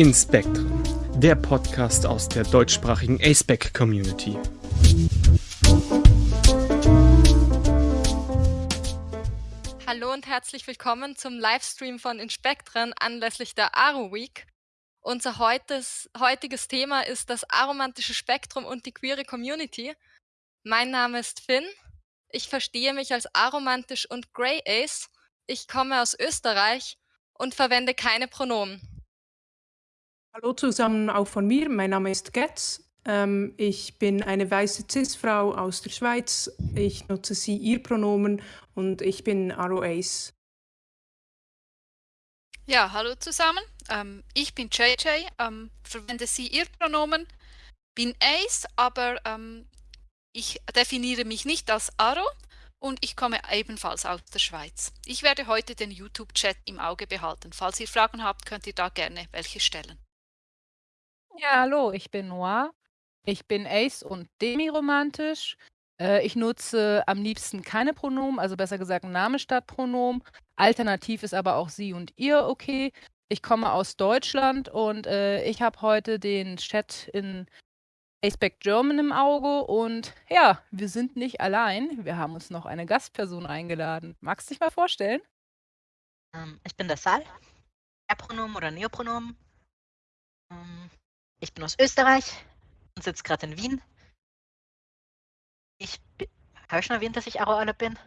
In Spectrum, der Podcast aus der deutschsprachigen ASPEC Community. Hallo und herzlich willkommen zum Livestream von Inspektren anlässlich der Aro Week. Unser heutes, heutiges Thema ist das aromantische Spektrum und die queere Community. Mein Name ist Finn. Ich verstehe mich als aromantisch und Grey Ace. Ich komme aus Österreich und verwende keine Pronomen. Hallo zusammen auch von mir. Mein Name ist Getz. Ähm, ich bin eine weiße Cis-Frau aus der Schweiz. Ich nutze sie, ihr Pronomen und ich bin Aro Ace. Ja, hallo zusammen. Ähm, ich bin JJ, ähm, verwende sie, ihr Pronomen, bin Ace, aber ähm, ich definiere mich nicht als Aro und ich komme ebenfalls aus der Schweiz. Ich werde heute den YouTube-Chat im Auge behalten. Falls ihr Fragen habt, könnt ihr da gerne welche stellen. Ja, hallo, ich bin Noir. Ich bin Ace und demiromantisch. Äh, ich nutze am liebsten keine Pronomen, also besser gesagt Name statt Pronomen. Alternativ ist aber auch sie und ihr okay. Ich komme aus Deutschland und äh, ich habe heute den Chat in Aceback German im Auge und ja, wir sind nicht allein. Wir haben uns noch eine Gastperson eingeladen. Magst du dich mal vorstellen? Ähm, ich bin der Sal. Er-Pronomen oder Neopronomen. Ähm, ich bin aus Österreich und sitze gerade in Wien. Ich habe ich schon erwähnt, dass ich Aro bin?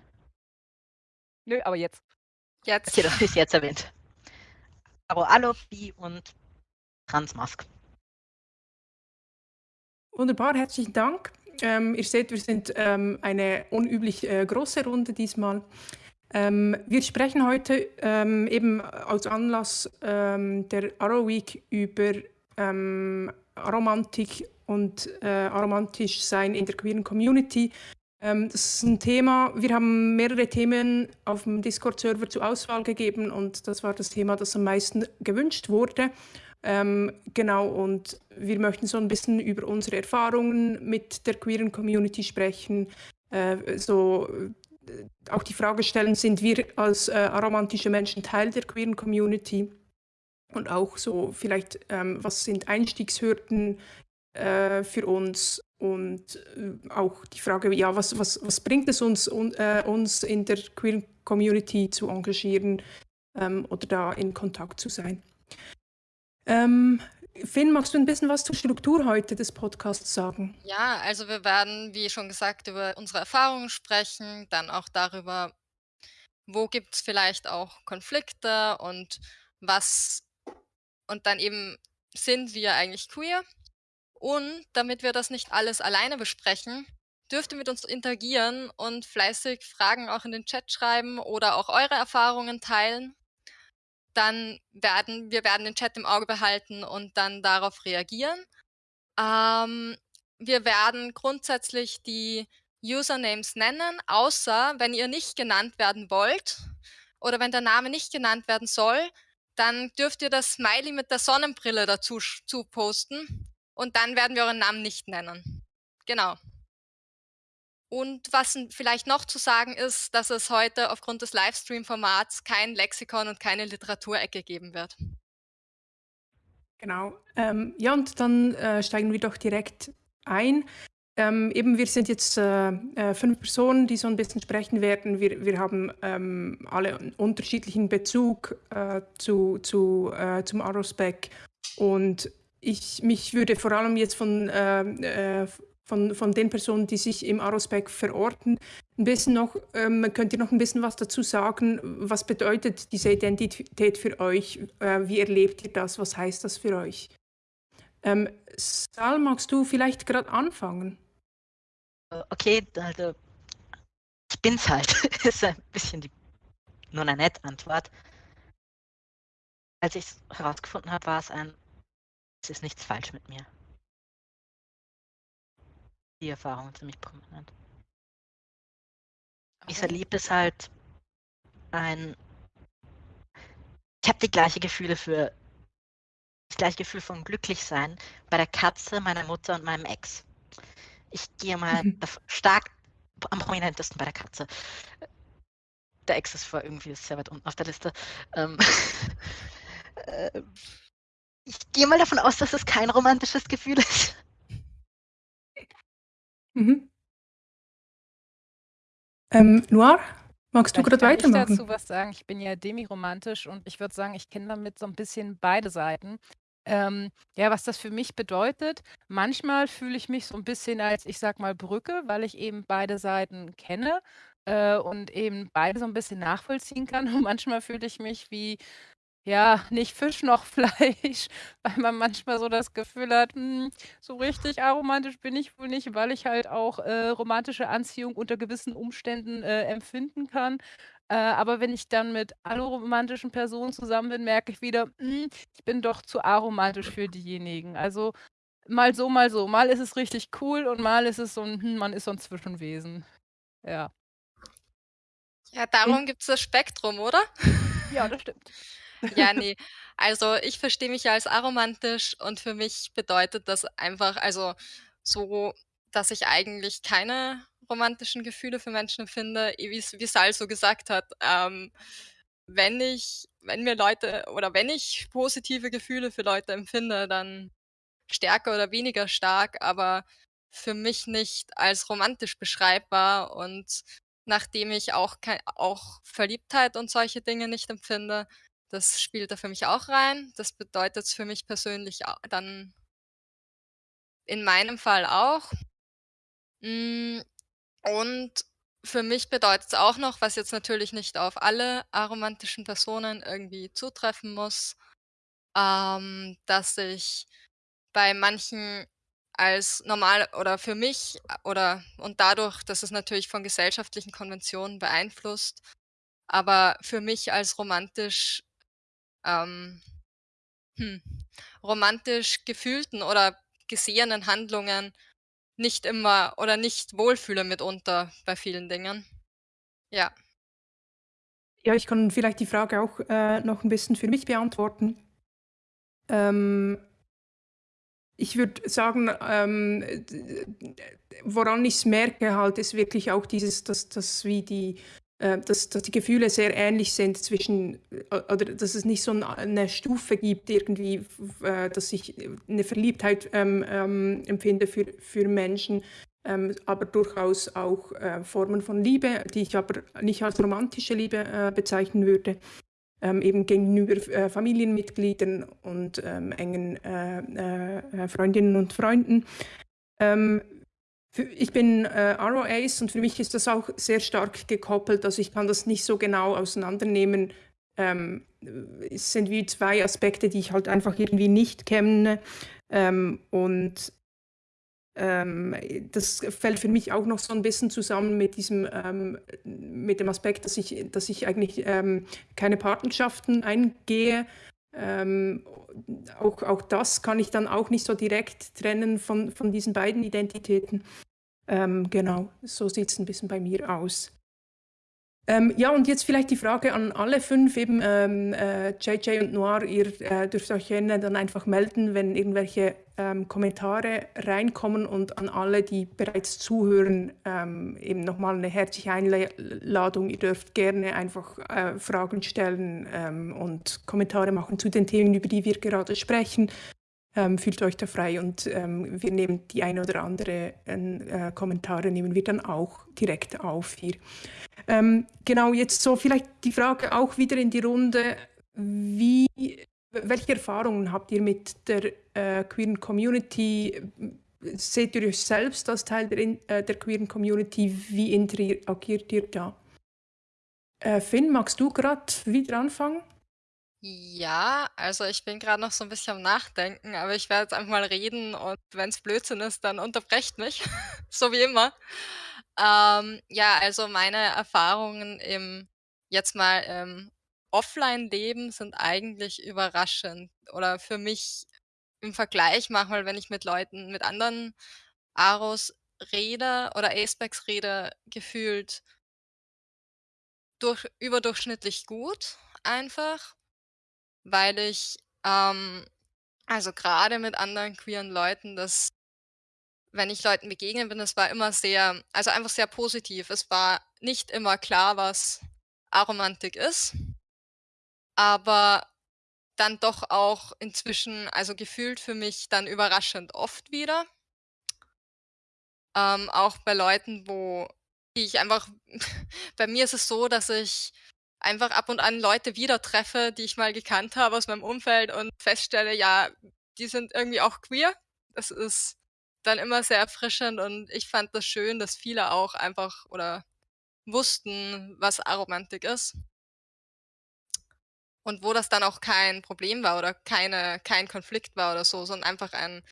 Nö, aber jetzt. Jetzt. Okay, das ist jetzt erwähnt. Aro Bi und Transmask. Wunderbar, herzlichen Dank. Ähm, ihr seht, wir sind ähm, eine unüblich äh, große Runde diesmal. Ähm, wir sprechen heute ähm, eben als Anlass ähm, der Arrow Week über ähm, Aromantik und äh, aromantisch sein in der queeren Community. das ist ein Thema, wir haben mehrere Themen auf dem Discord-Server zur Auswahl gegeben und das war das Thema, das am meisten gewünscht wurde. Ähm, genau, und wir möchten so ein bisschen über unsere Erfahrungen mit der queeren Community sprechen. Äh, so äh, auch die Frage stellen, sind wir als äh, aromantische Menschen Teil der queeren Community? Und auch so vielleicht, ähm, was sind Einstiegshürden äh, für uns? Und äh, auch die Frage, ja, was, was, was bringt es uns, un, äh, uns in der queeren Community zu engagieren ähm, oder da in Kontakt zu sein? Ähm, Finn, magst du ein bisschen was zur Struktur heute des Podcasts sagen? Ja, also wir werden, wie schon gesagt, über unsere Erfahrungen sprechen, dann auch darüber, wo gibt es vielleicht auch Konflikte und was und dann eben sind wir eigentlich queer. Und damit wir das nicht alles alleine besprechen, dürft ihr mit uns interagieren und fleißig Fragen auch in den Chat schreiben oder auch eure Erfahrungen teilen dann werden wir werden den Chat im Auge behalten und dann darauf reagieren. Ähm, wir werden grundsätzlich die Usernames nennen, außer wenn ihr nicht genannt werden wollt oder wenn der Name nicht genannt werden soll, dann dürft ihr das Smiley mit der Sonnenbrille dazu zu posten und dann werden wir euren Namen nicht nennen. Genau. Und was vielleicht noch zu sagen ist, dass es heute aufgrund des Livestream-Formats kein Lexikon und keine Literaturecke geben wird. Genau. Ähm, ja, und dann äh, steigen wir doch direkt ein. Ähm, eben, wir sind jetzt äh, äh, fünf Personen, die so ein bisschen sprechen werden. Wir, wir haben ähm, alle einen unterschiedlichen Bezug äh, zu, zu, äh, zum Arospec. Und ich, mich würde vor allem jetzt von äh, von, von den Personen, die sich im Arospec verorten. Ein bisschen noch, ähm, könnt ihr noch ein bisschen was dazu sagen? Was bedeutet diese Identität für euch? Äh, wie erlebt ihr das? Was heißt das für euch? Ähm, Sal, magst du vielleicht gerade anfangen? Okay, also ich bin's halt. ist ein bisschen die, nur eine nette Antwort. Als ich es herausgefunden habe, war es ein, es ist nichts falsch mit mir die Erfahrung ziemlich prominent. Ich erlebe es halt ein. Ich habe die gleiche Gefühle für das gleiche Gefühl von Glücklichsein bei der Katze, meiner Mutter und meinem Ex. Ich gehe mal mhm. stark am prominentesten bei der Katze. Der Ex ist vor irgendwie sehr weit unten auf der Liste. Ähm, äh, Ich gehe mal davon aus, dass es kein romantisches Gefühl ist. Mhm. Ähm, Noir, magst du gerade kann ich weitermachen? dazu was sagen. Ich bin ja demiromantisch und ich würde sagen, ich kenne damit so ein bisschen beide Seiten. Ähm, ja, was das für mich bedeutet, manchmal fühle ich mich so ein bisschen als, ich sag mal, Brücke, weil ich eben beide Seiten kenne, äh, und eben beide so ein bisschen nachvollziehen kann. Und manchmal fühle ich mich wie ja, nicht Fisch noch Fleisch, weil man manchmal so das Gefühl hat, hm, so richtig aromantisch bin ich wohl nicht, weil ich halt auch, äh, romantische Anziehung unter gewissen Umständen, äh, empfinden kann. Äh, aber wenn ich dann mit aromantischen Personen zusammen bin, merke ich wieder, hm, ich bin doch zu aromantisch für diejenigen. Also, mal so, mal so. Mal ist es richtig cool und mal ist es so 'n, hm, man ist so 'n Zwischenwesen. Ja. Ja, darum gibt's das Spektrum, oder? Ja, das stimmt. Ja, ne. Also, ich verstehe mich ja als aromantisch und für mich bedeutet das einfach also, so, dass ich eigentlich keine romantischen Gefühle für Menschen empfinde, eh wie's wie Sal so gesagt hat. Ähm, wenn ich wenn mir Leute oder wenn ich positive Gefühle für Leute empfinde, dann stärker oder weniger stark, aber für mich nicht als romantisch beschreibbar. Und nachdem ich auch kei auch Verliebtheit und solche Dinge nicht empfinde, das spielt da für mich auch rein. Das bedeutet's für mich persönlich dann in meinem Fall auch. Hm, und für mich bedeutet's auch noch, was jetzt natürlich nicht auf alle aromantischen Personen irgendwie zutreffen muss, ähm, dass ich bei manchen als normal oder für mich oder und dadurch, dass es natürlich von gesellschaftlichen Konventionen beeinflusst, aber für mich als romantisch ähm, hm, romantisch gefühlten oder gesehenen Handlungen nicht immer oder nicht wohlfühle mitunter bei vielen Dingen. Ja. Ja, ich kann vielleicht die Frage auch, äh, noch 'n bisschen für mich beantworten. Ähm ich würde sagen, ähm, woran ich's merke halt, ist wirklich auch dieses, dass dass wie die dass dass die Gefühle sehr ähnlich sind zwischen o oder dass es nicht so 'n 'ne Stufe gibt irgendwie, äh, dass ich 'ne Verliebtheit, ähm, ähm, empfinde für für Menschen, ähm, aber durchaus auch, äh, Formen von Liebe, die ich aber nicht als romantische Liebe, äh, bezeichnen würde, ähm, eben gegenüber äh, Familienmitgliedern und, ähm, engen, äh, äh, Freundinnen und Freunden. Ähm, ich bin, äh, Aro Ace und für mich ist das auch sehr stark gekoppelt. Also, ich kann das nicht so genau auseinandernehmen. Ähm, es sind wie 2 Aspekte, die ich halt einfach irgendwie nicht kenne. Ähm, und ähm, das fällt für mich auch noch so 'n bisschen zusammen mit diesem ähm, mit dem Aspekt, dass ich dass ich eigentlich, ähm, keine Partnerschaften eingehe. Ähm, auch auch das kann ich dann auch nicht so direkt trennen von von diesen beiden Identitäten. Ähm, genau, so sieht's 'n bisschen bei mir aus. Ähm, ja, und jetzt vielleicht die Frage an alle 5 eben, ähm, äh, JJ und Noir, ihr, äh, dürft euch gerne dann einfach melden, wenn irgendwelche, ähm, Kommentare reinkommen und an alle, die bereits zuhören, ähm, eben noch mal 'ne herzliche Einla Ladung. Ihr dürft gerne einfach, äh, Fragen stellen, ähm, und Kommentare machen zu den Themen, über die wir gerade sprechen. Ähm, fühlt euch da frei und, ähm, wir nehmen die eine oder andere, äh, Kommentare nehmen wir dann auch direkt auf hier. Ähm, genau, jetzt so vielleicht die Frage auch wieder in die Runde: Wie welche Erfahrungen habt ihr mit der, äh, queeren Community? Seht ihr euch selbst als Teil der äh, der queeren Community? Wie interagiert ihr da? Äh, Finn, magst du grad wieder anfangen? Ja, also, ich bin grad noch so 'n bisschen am Nachdenken, aber ich werde jetzt einfach mal reden und wenn's Blödsinn ist, dann unterbrecht mich, so wie immer. Ähm, ja, also, meine Erfahrungen im jetzt mal, im Offline-Leben sind eigentlich überraschend oder für mich im Vergleich manchmal, wenn ich mit Leuten mit anderen Aros rede oder Acebacs rede, gefühlt durch überdurchschnittlich gut einfach, weil ich, ähm also, grade mit anderen queeren Leuten, das wenn ich Leuten begegnet bin, das war immer sehr also, einfach sehr positiv. Es war nicht immer klar, was Aromantik ist aber dann doch auch inzwischen, also gefühlt für mich dann überraschend oft wieder. Ähm, auch bei Leuten, wo die ich einfach bei mir ist es so, dass ich einfach ab und an Leute wieder treffe, die ich mal gekannt habe aus meinem Umfeld und feststelle, ja, die sind irgendwie auch queer. Das ist dann immer sehr erfrischend und ich fand das schön, dass viele auch einfach oder wussten, was Aromantik ist. Und wo das dann auch kein Problem war oder keine kein Konflikt war oder so, sondern einfach ein: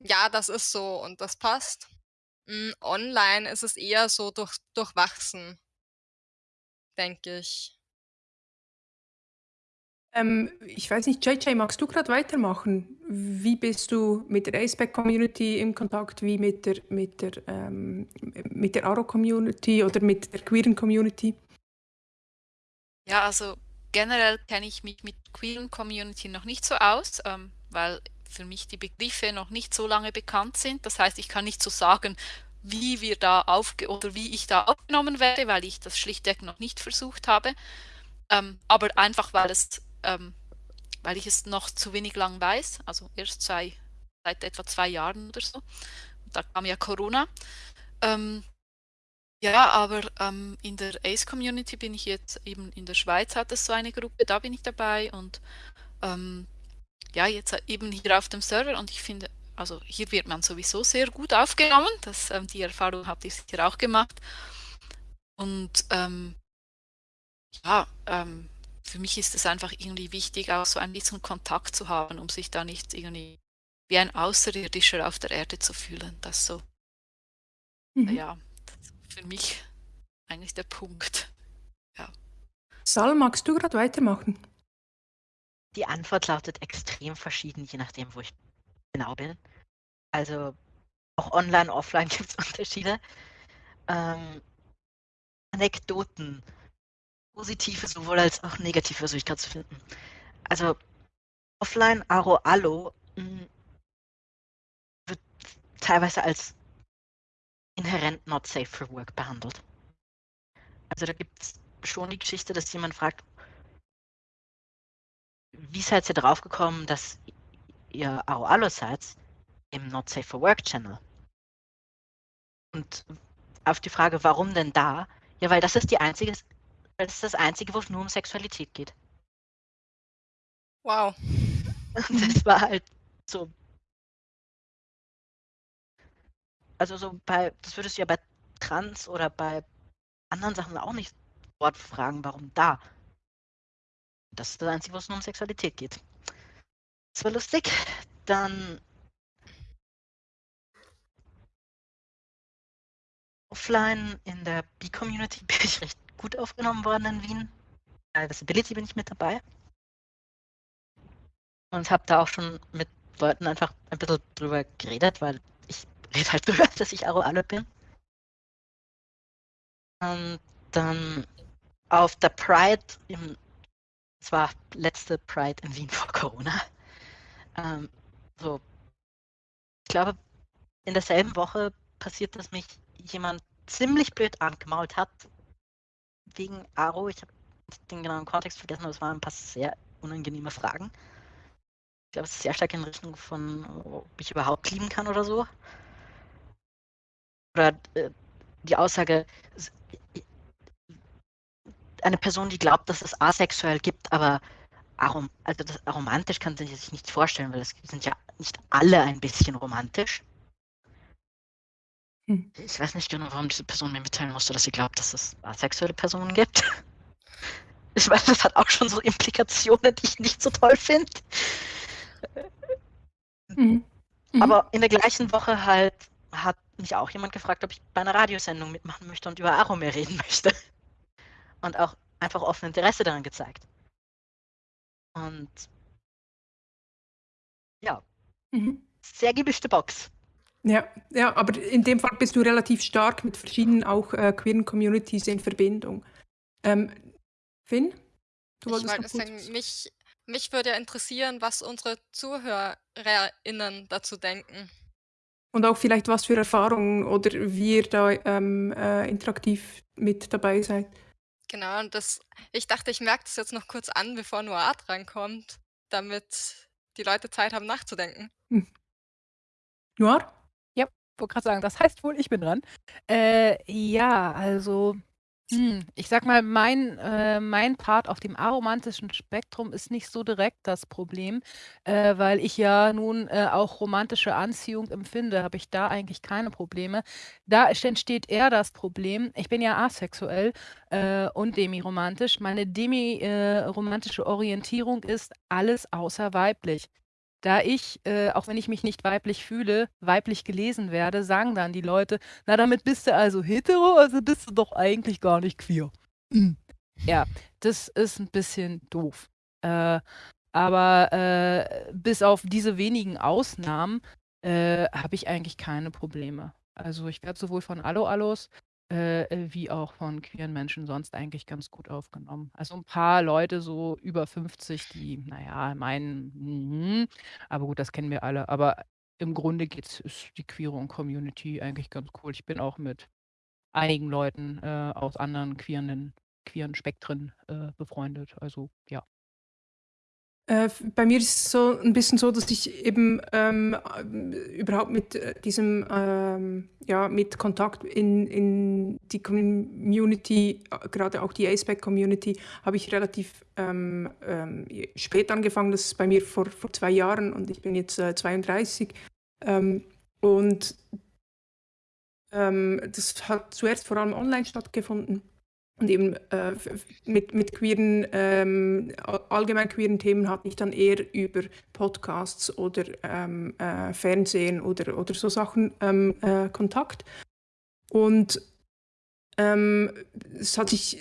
„Ja, das ist so und das passt.“ Hm, online ist es eher so durch durchwachsen denke ich. Ähm, ich weiß nicht, JJ, magst du gerade weitermachen? Wie bist du mit der Aceback-Community in Kontakt, wie mit der, mit der, ähm, mit der Aro-Community oder mit der queeren Community? Ja, also generell kenne ich mich mit queeren Community noch nicht so aus, ähm, weil für mich die Begriffe noch nicht so lange bekannt sind. Das heißt, ich kann nicht so sagen, wie wir da aufge oder wie ich da aufgenommen werde, weil ich das schlichtweg noch nicht versucht habe. Ähm, aber einfach, weil es, ähm, weil ich es noch zu wenig lang weiß, also erst zwei, seit etwa zwei Jahren oder so. Da kam ja Corona. Ähm, ja, aber ähm, in der Ace-Community bin ich jetzt eben in der Schweiz hat es so eine Gruppe, da bin ich dabei und ähm, ja, jetzt eben hier auf dem Server und ich finde, also hier wird man sowieso sehr gut aufgenommen, das, ähm, die Erfahrung habt ihr sicher auch gemacht. Und ähm, ja, ähm, für mich ist es einfach irgendwie wichtig, auch so ein bisschen Kontakt zu haben, um sich da nicht irgendwie wie ein Außerirdischer auf der Erde zu fühlen. Das so, Mhm. ja, für mich eigentlich der Punkt. Ja. Sal, magst du gerade weitermachen? Die Antwort lautet extrem verschieden, je nachdem, wo ich genau bin. Also auch online, offline gibt es Unterschiede. Ähm, Anekdoten, positive sowohl als auch negative versuche ich gerade zu finden. Also offline Aro Allo mh, wird teilweise als inhärent not safe for work behandelt. Also da gibt es schon die Geschichte, dass jemand fragt, wie seid ihr drauf gekommen, dass ihr Allo seid im Not Safe for Work Channel? Und auf die Frage, warum denn da? Ja, weil das ist die einzige, das ist das einzige, wo es nur um Sexualität geht. Wow. Das war halt so. Also so bei, das würdest du ja bei Trans oder bei anderen Sachen auch nicht sofort fragen, warum da? Das ist das Einzige, wo es nur um Sexualität geht. Das war lustig. Dann offline in der B-Community bin ich recht gut aufgenommen worden in Wien. Bei Visibility bin ich mit dabei. Und habe da auch schon mit Leuten einfach ein bisschen drüber geredet, weil ich rede halt drüber, dass ich Aro alle bin. Und dann auf der Pride im es war letzte Pride in Wien vor Corona. Ähm, so, ich glaube, in derselben Woche passiert, dass mich jemand ziemlich blöd angemault hat wegen Aro. Ich habe den genauen Kontext vergessen, aber es waren ein paar sehr unangenehme Fragen. Ich glaube, es ist sehr stark in Richtung von, ob ich überhaupt lieben kann oder so. Oder äh, die Aussage, eine Person, die glaubt, dass es asexuell gibt, aber arom also das romantisch kann sie sich nicht vorstellen, weil es sind ja nicht alle ein bisschen romantisch. Hm. Ich weiß nicht genau, warum diese Person mir mitteilen musste, dass sie glaubt, dass es asexuelle Personen gibt. Ich weiß, das hat auch schon so Implikationen, die ich nicht so toll finde. Mhm. Mhm. Aber in der gleichen Woche halt hat mich auch jemand gefragt, ob ich bei einer Radiosendung mitmachen möchte und über Aromir reden möchte. Und auch einfach offen Interesse daran gezeigt. Und ja, Mhm. sehr gemischte Box. Ja, ja, aber in dem Fall bist du relativ stark mit verschiedenen auch äh, queeren Communities in Verbindung. Ähm, Finn, du Ich wolltest wollte noch kurz sagen, mich mich würde ja interessieren, was unsere ZuhörerInnen dazu denken. und auch vielleicht was für Erfahrungen oder wie ihr da ähm, äh, interaktiv mit dabei seid. Genau, und das ich dachte, ich merke das jetzt noch kurz an, bevor Noir drankommt, damit die Leute Zeit haben nachzudenken. Hm. Noir? Ja, wollte gerade sagen, das heißt wohl, ich bin dran. Äh, ja, also hm, ich sag mal, mein äh, mein Part auf dem aromantischen Spektrum ist nicht so direkt das Problem, äh, weil ich ja nun, äh, auch romantische Anziehung empfinde, habe ich da eigentlich keine Probleme. Da entsteht eher das Problem ich bin ja asexuell, äh, und demiromantisch. Meine demi äh, Orientierung ist alles außer weiblich. Da ich, äh, auch wenn ich mich nicht weiblich fühle, weiblich gelesen werde, sagen dann die Leute: „Na, damit bist du also hetero, also bist du doch eigentlich gar nicht queer.“ Hm. Ja, das ist ein bisschen doof. Äh, aber, äh, bis auf diese wenigen Ausnahmen, äh, habe ich eigentlich keine Probleme. Also, ich werde sowohl von Allo-Allos äh, äh, wie auch von queeren Menschen sonst eigentlich ganz gut aufgenommen. Also ein paar Leute so über 50, die, naja, meinen, mhm, aber gut, das kennen wir alle. Aber im Grunde geht's ist die queere Community eigentlich ganz cool. Ich bin auch mit einigen Leuten, äh, aus anderen queeren queeren Spektren, äh, befreundet. Also, ja. Äh, bei mir ist es so ein bisschen so, dass ich eben ähm, überhaupt mit äh, diesem, ähm, ja, mit Kontakt in, in die Community, gerade auch die ASPEC-Community, habe ich relativ ähm, ähm, spät angefangen. Das ist bei mir vor, vor zwei Jahren und ich bin jetzt äh, 32. Ähm, und ähm, das hat zuerst vor allem online stattgefunden und eben äh, mit, mit queeren, ähm, allgemein queeren Themen hatte ich dann eher über Podcasts oder ähm, äh, Fernsehen oder, oder so Sachen ähm, äh, Kontakt. Und ähm, es hat sich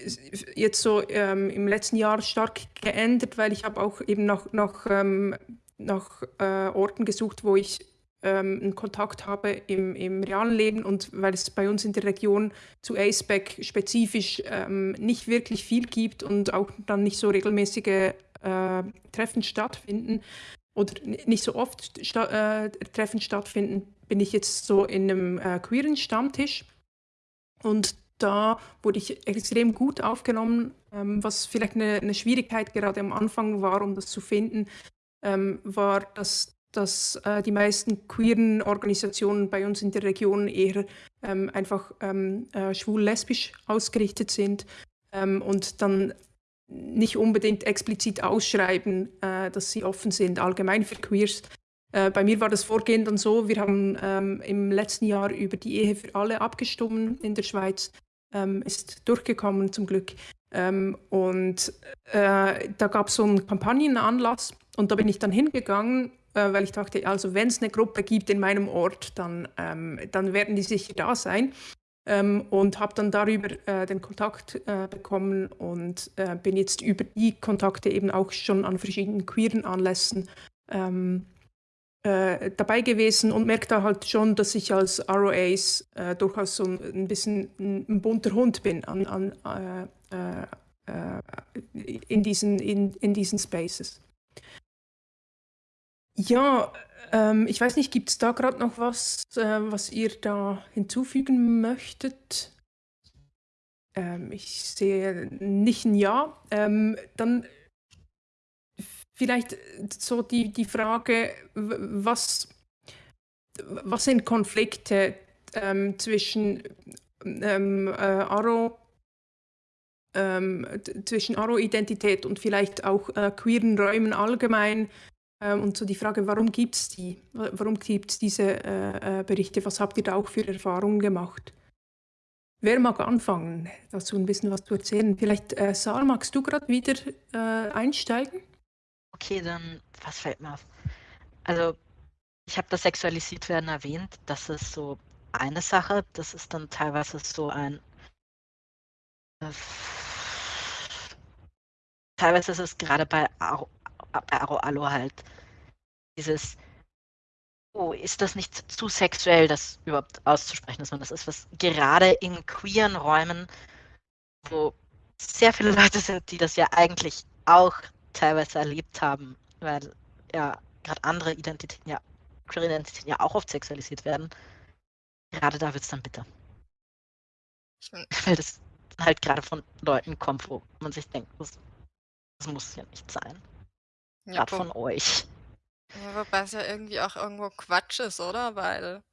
jetzt so ähm, im letzten Jahr stark geändert, weil ich habe auch eben nach, nach, ähm, nach äh, Orten gesucht, wo ich ähm, einen Kontakt habe im, im realen Leben und weil es bei uns in der Region zu ACEBAC spezifisch ähm, nicht wirklich viel gibt und auch dann nicht so regelmäßige äh, Treffen stattfinden oder nicht so oft sta äh, Treffen stattfinden, bin ich jetzt so in einem äh, queeren Stammtisch. Und da wurde ich extrem gut aufgenommen, ähm, was vielleicht eine, eine, Schwierigkeit gerade am Anfang war, um das zu finden, ähm, war, dass dass äh, die meisten queeren Organisationen bei uns in der Region eher ähm, einfach ähm, äh, schwul-lesbisch ausgerichtet sind ähm, und dann nicht unbedingt explizit ausschreiben, äh, dass sie offen sind, allgemein für Queers. Äh, bei mir war das Vorgehen dann so, wir haben ähm, im letzten Jahr über die Ehe für alle abgestimmt in der Schweiz, ähm, ist durchgekommen zum Glück. Ähm, und äh, da gab es so einen Kampagnenanlass und da bin ich dann hingegangen äh, weil ich dachte, also wenn es eine Gruppe gibt in meinem Ort, dann, ähm, dann werden die sicher da sein. Ähm, und habe dann darüber äh, den Kontakt äh, bekommen und äh, bin jetzt über die Kontakte eben auch schon an verschiedenen queeren Anlässen ähm, äh, dabei gewesen und merke da halt schon, dass ich als ROAs äh, durchaus so ein, bisschen ein, bunter Hund bin an, an, in, diesen, in, in diesen Spaces. Ja, ähm, ich weiß nicht, gibt es da gerade noch was, äh, was ihr da hinzufügen möchtet? Ähm, ich sehe nicht ein Ja. Ähm, dann vielleicht so die, die Frage, was, was sind Konflikte ähm, zwischen ähm, äh, Aro ähm, zwischen Aro-Identität und vielleicht auch äh, queeren Räumen allgemein und so die Frage, warum gibt es die? Warum gibt es diese äh, äh, Berichte? Was habt ihr da auch für Erfahrungen gemacht? Wer mag anfangen, dazu ein bisschen was zu erzählen? Vielleicht, äh, Saar, magst du gerade wieder äh, einsteigen? Okay, dann, was fällt mir auf? Also, ich habe das sexualisiert werden erwähnt. Das ist so eine Sache. Das ist dann teilweise so ein. Äh, teilweise ist es gerade bei bei Aro halt dieses, oh, ist das nicht zu sexuell, das überhaupt auszusprechen, dass man das ist, was gerade in queeren Räumen, wo sehr viele Leute sind, die das ja eigentlich auch teilweise erlebt haben, weil ja gerade andere Identitäten ja, queere Identitäten ja auch oft sexualisiert werden, gerade da wird es dann bitter. Weil das halt gerade von Leuten kommt, wo man sich denkt, das, das muss ja nicht sein. Ja, Gerade von euch. Ja, wobei es ja irgendwie auch irgendwo Quatsch ist, oder? Weil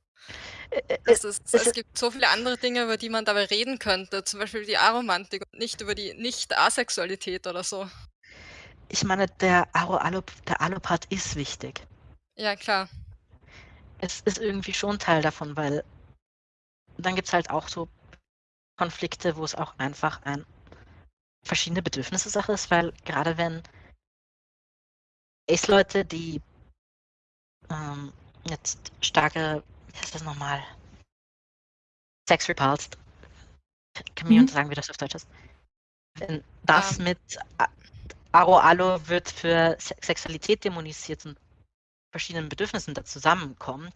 äh, es ist es es gibt so viele andere Dinge, über die man dabei reden könnte, zum Beispiel die Aromantik und nicht über die Nicht-Asexualität oder so. ich meine, der der Allo-Part ist wichtig. Ja, klar. Es ist irgendwie schon Teil davon, weil dann gibt's halt auch so Konflikte, wo es auch einfach ein verschiedene Bedürfnisse-Sache ist, weil gerade wenn Ace-Leute, die ähm, jetzt starke, wie heißt das nochmal? Sex repulsed. Kann mir Mhm. sagen, wie das auf Deutsch ist? Wenn das Ähm. mit A- Aro Allo wird für Se Sexualität dämonisiert und verschiedenen Bedürfnissen da zusammenkommt,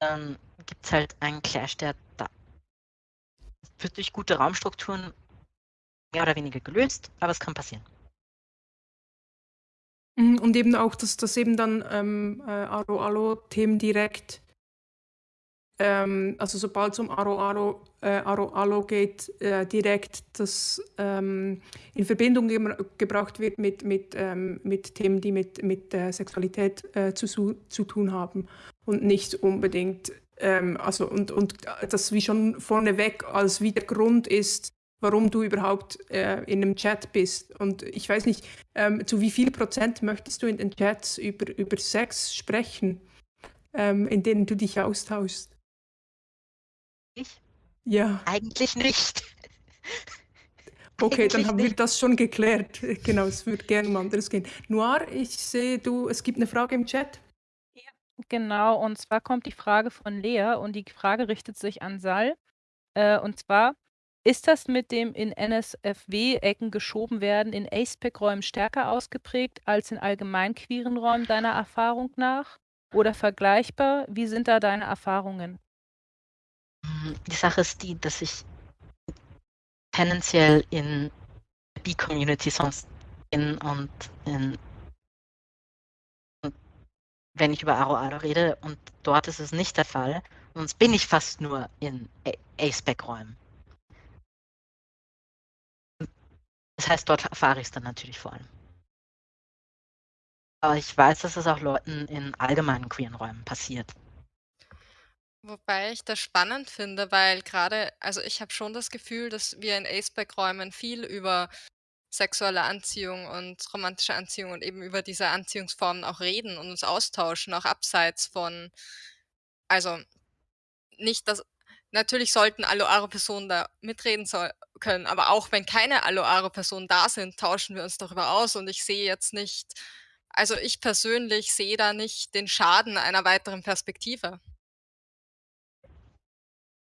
dann gibt es halt einen Clash, der da wird durch gute Raumstrukturen mehr oder weniger gelöst, aber es kann passieren. Mhm, Und eben auch, dass, dass eben dann ähm, äh, Aro-Alo-Themen direkt, ähm, also sobald es um Aro-Alo äh, Aro -Alo geht, äh, direkt das ähm, in Verbindung gebra- gebracht wird mit, mit, ähm, mit Themen, die mit, mit äh, Sexualität äh, zu, zu tun haben. Und nicht unbedingt, ähm, also und, und das wie schon vorneweg als wie der Grund ist, warum du überhaupt äh, in einem Chat bist. Und ich weiß nicht, ähm, zu wie viel Prozent möchtest du in den Chats über, über Sex sprechen, ähm, in denen du dich austauschst? Ich? Ja, Eigentlich nicht. okay, dann Eigentlich haben wir nicht. das schon geklärt. Genau, es würde gerne um anderes gehen. Noir, ich sehe, du, es gibt eine Frage im Chat. Genau, und zwar kommt die Frage von Lea und die Frage richtet sich an Sal. Äh, und zwar, ist das mit dem in NSFW-Ecken geschoben werden in ASPEC-Räumen stärker ausgeprägt als in allgemein queeren Räumen deiner Erfahrung nach? Oder vergleichbar? Wie sind da deine Erfahrungen? Die Sache ist die, dass ich tendenziell in B-Community sonst bin und in, wenn ich über Aro Aro rede und dort ist es nicht der Fall, sonst bin ich fast nur in A-Spec-Räumen. Das heißt, dort erfahre ich es dann natürlich vor allem. Aber ich weiß, dass es auch Leuten in allgemeinen queeren Räumen passiert. Wobei ich das spannend finde, weil gerade, also ich habe schon das Gefühl, dass wir in Aceback-Räumen viel über sexuelle Anziehung und romantische Anziehung und eben über diese Anziehungsformen auch reden und uns austauschen, auch abseits von, also nicht, dass, natürlich sollten Aloaro-Personen da mitreden soll, können, aber auch wenn keine Aloaro-Personen da sind, tauschen wir uns darüber aus und ich sehe jetzt nicht, also ich persönlich sehe da nicht den Schaden einer weiteren Perspektive.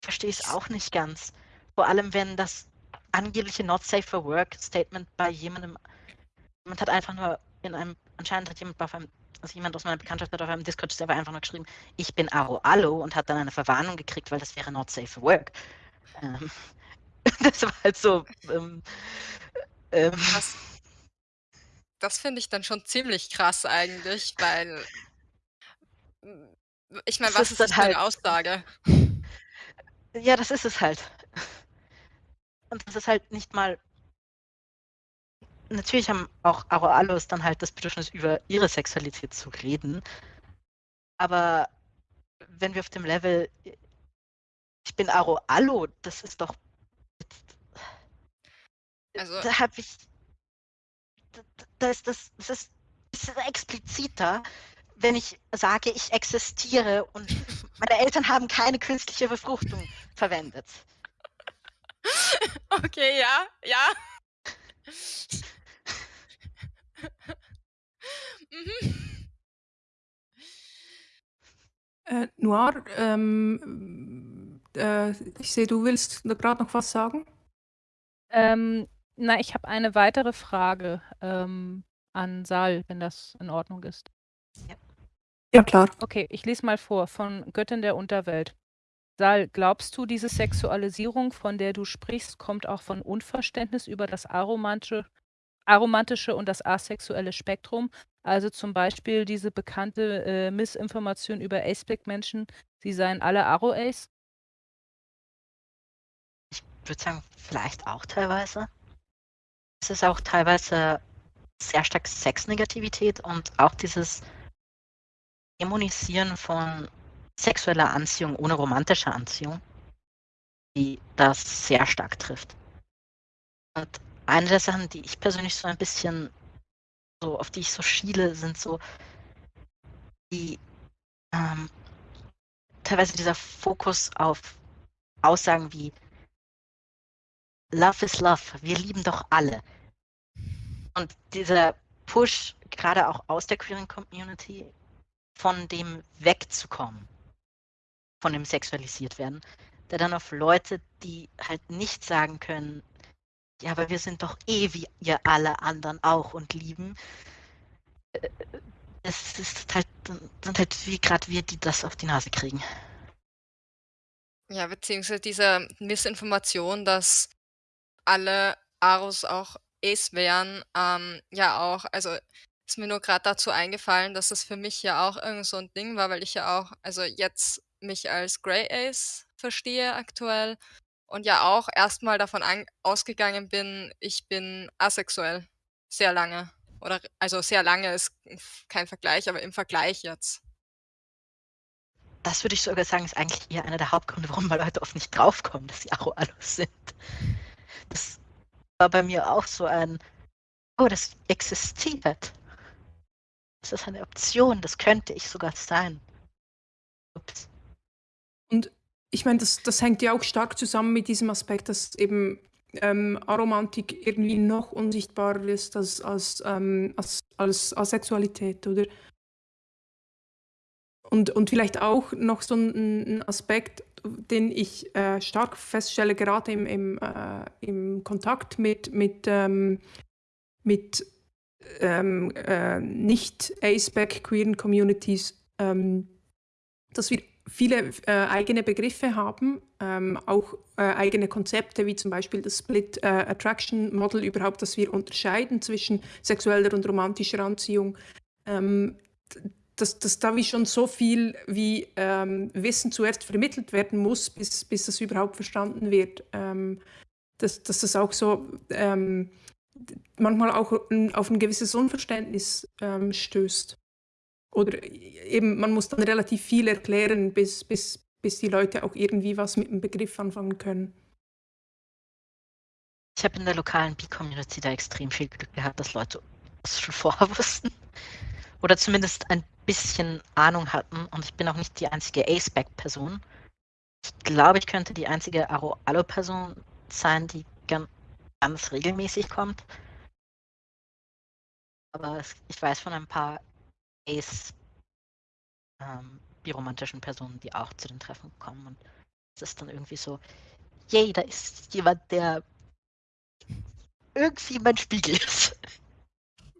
verstehe es auch nicht ganz. Vor allem, wenn das angebliche Not Safe for Work Statement bei jemandem, jemand hat einfach nur in einem, anscheinend hat jemand auf einem, also jemand aus meiner Bekanntschaft hat auf einem Discord-Server einfach nur geschrieben, ich bin Aro Allo und hat dann eine Verwarnung gekriegt, weil das wäre Not Safe for Work. Ähm, das war halt so, ähm, ähm, Das, das finde ich dann schon ziemlich krass eigentlich, weil ich meine, was ist das für eine halt- Aussage? ja, das ist es halt. Und das ist halt nicht mal. Natürlich haben auch Aro Allos dann halt das Bedürfnis, über ihre Sexualität zu reden. Aber wenn wir auf dem Level, ich bin Aro Allo, das ist doch. Also, Da habe ich. Da, da ist das, das ist, das ist expliziter, wenn ich sage, ich existiere und meine Eltern haben keine künstliche Befruchtung verwendet. okay, ja, ja. Mhm. Äh, Noir, ähm, äh, ich sehe, du willst gerade noch was sagen. Ähm, na, ich habe eine weitere Frage ähm, an Sal, wenn das in Ordnung ist. Ja, klar. Okay, ich lese mal vor von Göttin der Unterwelt. Sal, glaubst du, diese Sexualisierung, von der du sprichst, kommt auch von Unverständnis über das aromantische, aromantische und das asexuelle Spektrum? Also zum Beispiel diese bekannte äh, Missinformation über Ace-Black-Menschen, sie seien alle Aro-Ace? Ich würde sagen, vielleicht auch teilweise. Es ist auch teilweise sehr stark Sexnegativität und auch dieses Dämonisieren von sexueller Anziehung ohne romantischer Anziehung, die das sehr stark trifft. Und eine der Sachen, die ich persönlich so ein bisschen so, auf die ich so schiele, sind so die ähm, teilweise dieser Fokus auf Aussagen wie Love is Love, wir lieben doch alle. Und dieser Push, gerade auch aus der queeren Community, von dem wegzukommen, von dem sexualisiert werden, der dann auf Leute, die halt nicht sagen können, ja, aber wir sind doch eh wie ihr alle anderen auch und lieben. Äh, es ist halt, sind halt wie gerade wir, die das auf die Nase kriegen. Ja, beziehungsweise diese Missinformation, dass alle Aros auch Ace wären, ähm, ja auch, also ist mir nur gerade dazu eingefallen, dass das für mich ja auch irgend so ein Ding war, weil ich ja auch, also jetzt mich als Grey Ace verstehe aktuell und ja auch erstmal davon an ausgegangen bin, ich bin asexuell. Sehr lange. Oder also sehr lange ist kein Vergleich, aber im Vergleich jetzt. Das würde ich sogar sagen, ist eigentlich eher einer der Hauptgründe, warum mal Leute oft nicht draufkommen, dass sie Aro-Alus sind. Das war bei mir auch so ein, oh, das existiert. Das ist eine Option, das könnte ich sogar sein. Ups. Und ich meine, das, das hängt ja auch stark zusammen mit diesem Aspekt, dass eben ähm, Aromantik irgendwie noch unsichtbarer ist als, als, ähm, als, als Asexualität, oder? Und, und vielleicht auch noch so ein, ein Aspekt, den ich äh, stark feststelle, gerade im, im, äh, im Kontakt mit, mit, ähm, mit ähm, äh, nicht ASPEC queeren Communities, ähm, dass wir viele äh, eigene Begriffe haben, ähm, auch äh, eigene Konzepte, wie zum Beispiel das Split äh, Attraction Model überhaupt, dass wir unterscheiden zwischen sexueller und romantischer Anziehung. Ähm, dass, dass da wie schon so viel wie ähm, Wissen zuerst vermittelt werden muss, bis, bis das überhaupt verstanden wird. Ähm, dass, dass das auch so ähm, manchmal auch auf ein gewisses Unverständnis ähm, stößt. Oder eben, man muss dann relativ viel erklären, bis, bis, bis die Leute auch irgendwie was mit dem Begriff anfangen können. Ich habe in der lokalen B-Community da extrem viel Glück gehabt, dass Leute das schon vorher wussten. Oder zumindest ein bisschen Ahnung hatten. Und ich bin auch nicht die einzige A-Spec-Person. Ich glaube, ich könnte die einzige Aro-Allo-Person sein, die ganz, ganz regelmäßig kommt. Aber ich weiß von ein paar Ace ähm, biromantischen Personen, die auch zu den Treffen kommen. Und es ist dann irgendwie so, yay, da ist jemand, der irgendwie mein Spiegel ist.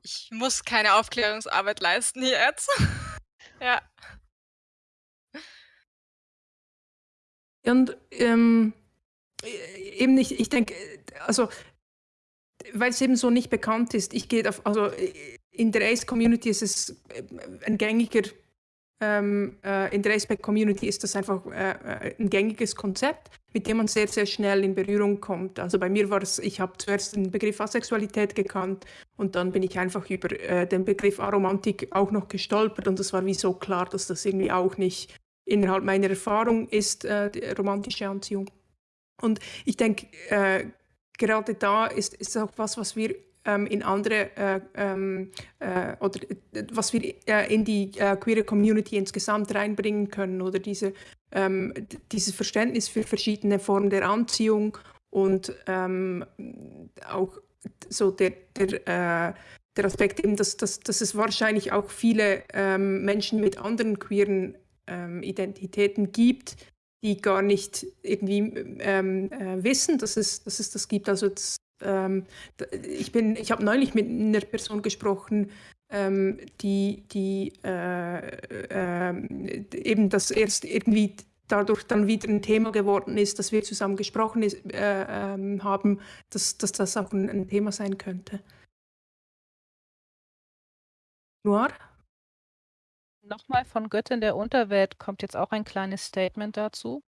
Ich muss keine Aufklärungsarbeit leisten hier jetzt. ja. Und ähm, eben nicht, ich denke, also weil es eben so nicht bekannt ist, ich gehe auf, also in der Ace-Community ist es äh, ein gängiger, ähm, äh, in der Ace-Community ist das einfach äh, äh, ein gängiges Konzept, mit dem man sehr, sehr schnell in Berührung kommt. Also bei mir war es, ich habe zuerst den Begriff Asexualität gekannt und dann bin ich einfach über äh, den Begriff Aromantik auch noch gestolpert und es war wie so klar, dass das irgendwie auch nicht innerhalb meiner Erfahrung ist, äh, romantische Anziehung. Und ich denke, gerade da ist, ist auch was, was wir ähm, in andere äh, ähm, äh, oder äh, was wir äh, in die äh, queere Community insgesamt reinbringen können oder diese, ähm, dieses Verständnis für verschiedene Formen der Anziehung und ähm, auch so der, der, der Aspekt eben, dass, dass, dass es wahrscheinlich auch viele ähm, Menschen mit anderen queeren ähm, Identitäten gibt, die gar nicht irgendwie ähm, äh, wissen, dass es, dass es das gibt. Also das, ähm, ich bin, ich habe neulich mit einer Person gesprochen, ähm, die, die äh, äh, eben das erst irgendwie dadurch dann wieder ein Thema geworden ist, dass wir zusammen gesprochen ist, äh, ähm, haben, dass, dass das auch ein, ein Thema sein könnte. Noir? Nochmal von Göttin der Unterwelt kommt jetzt auch ein kleines Statement dazu.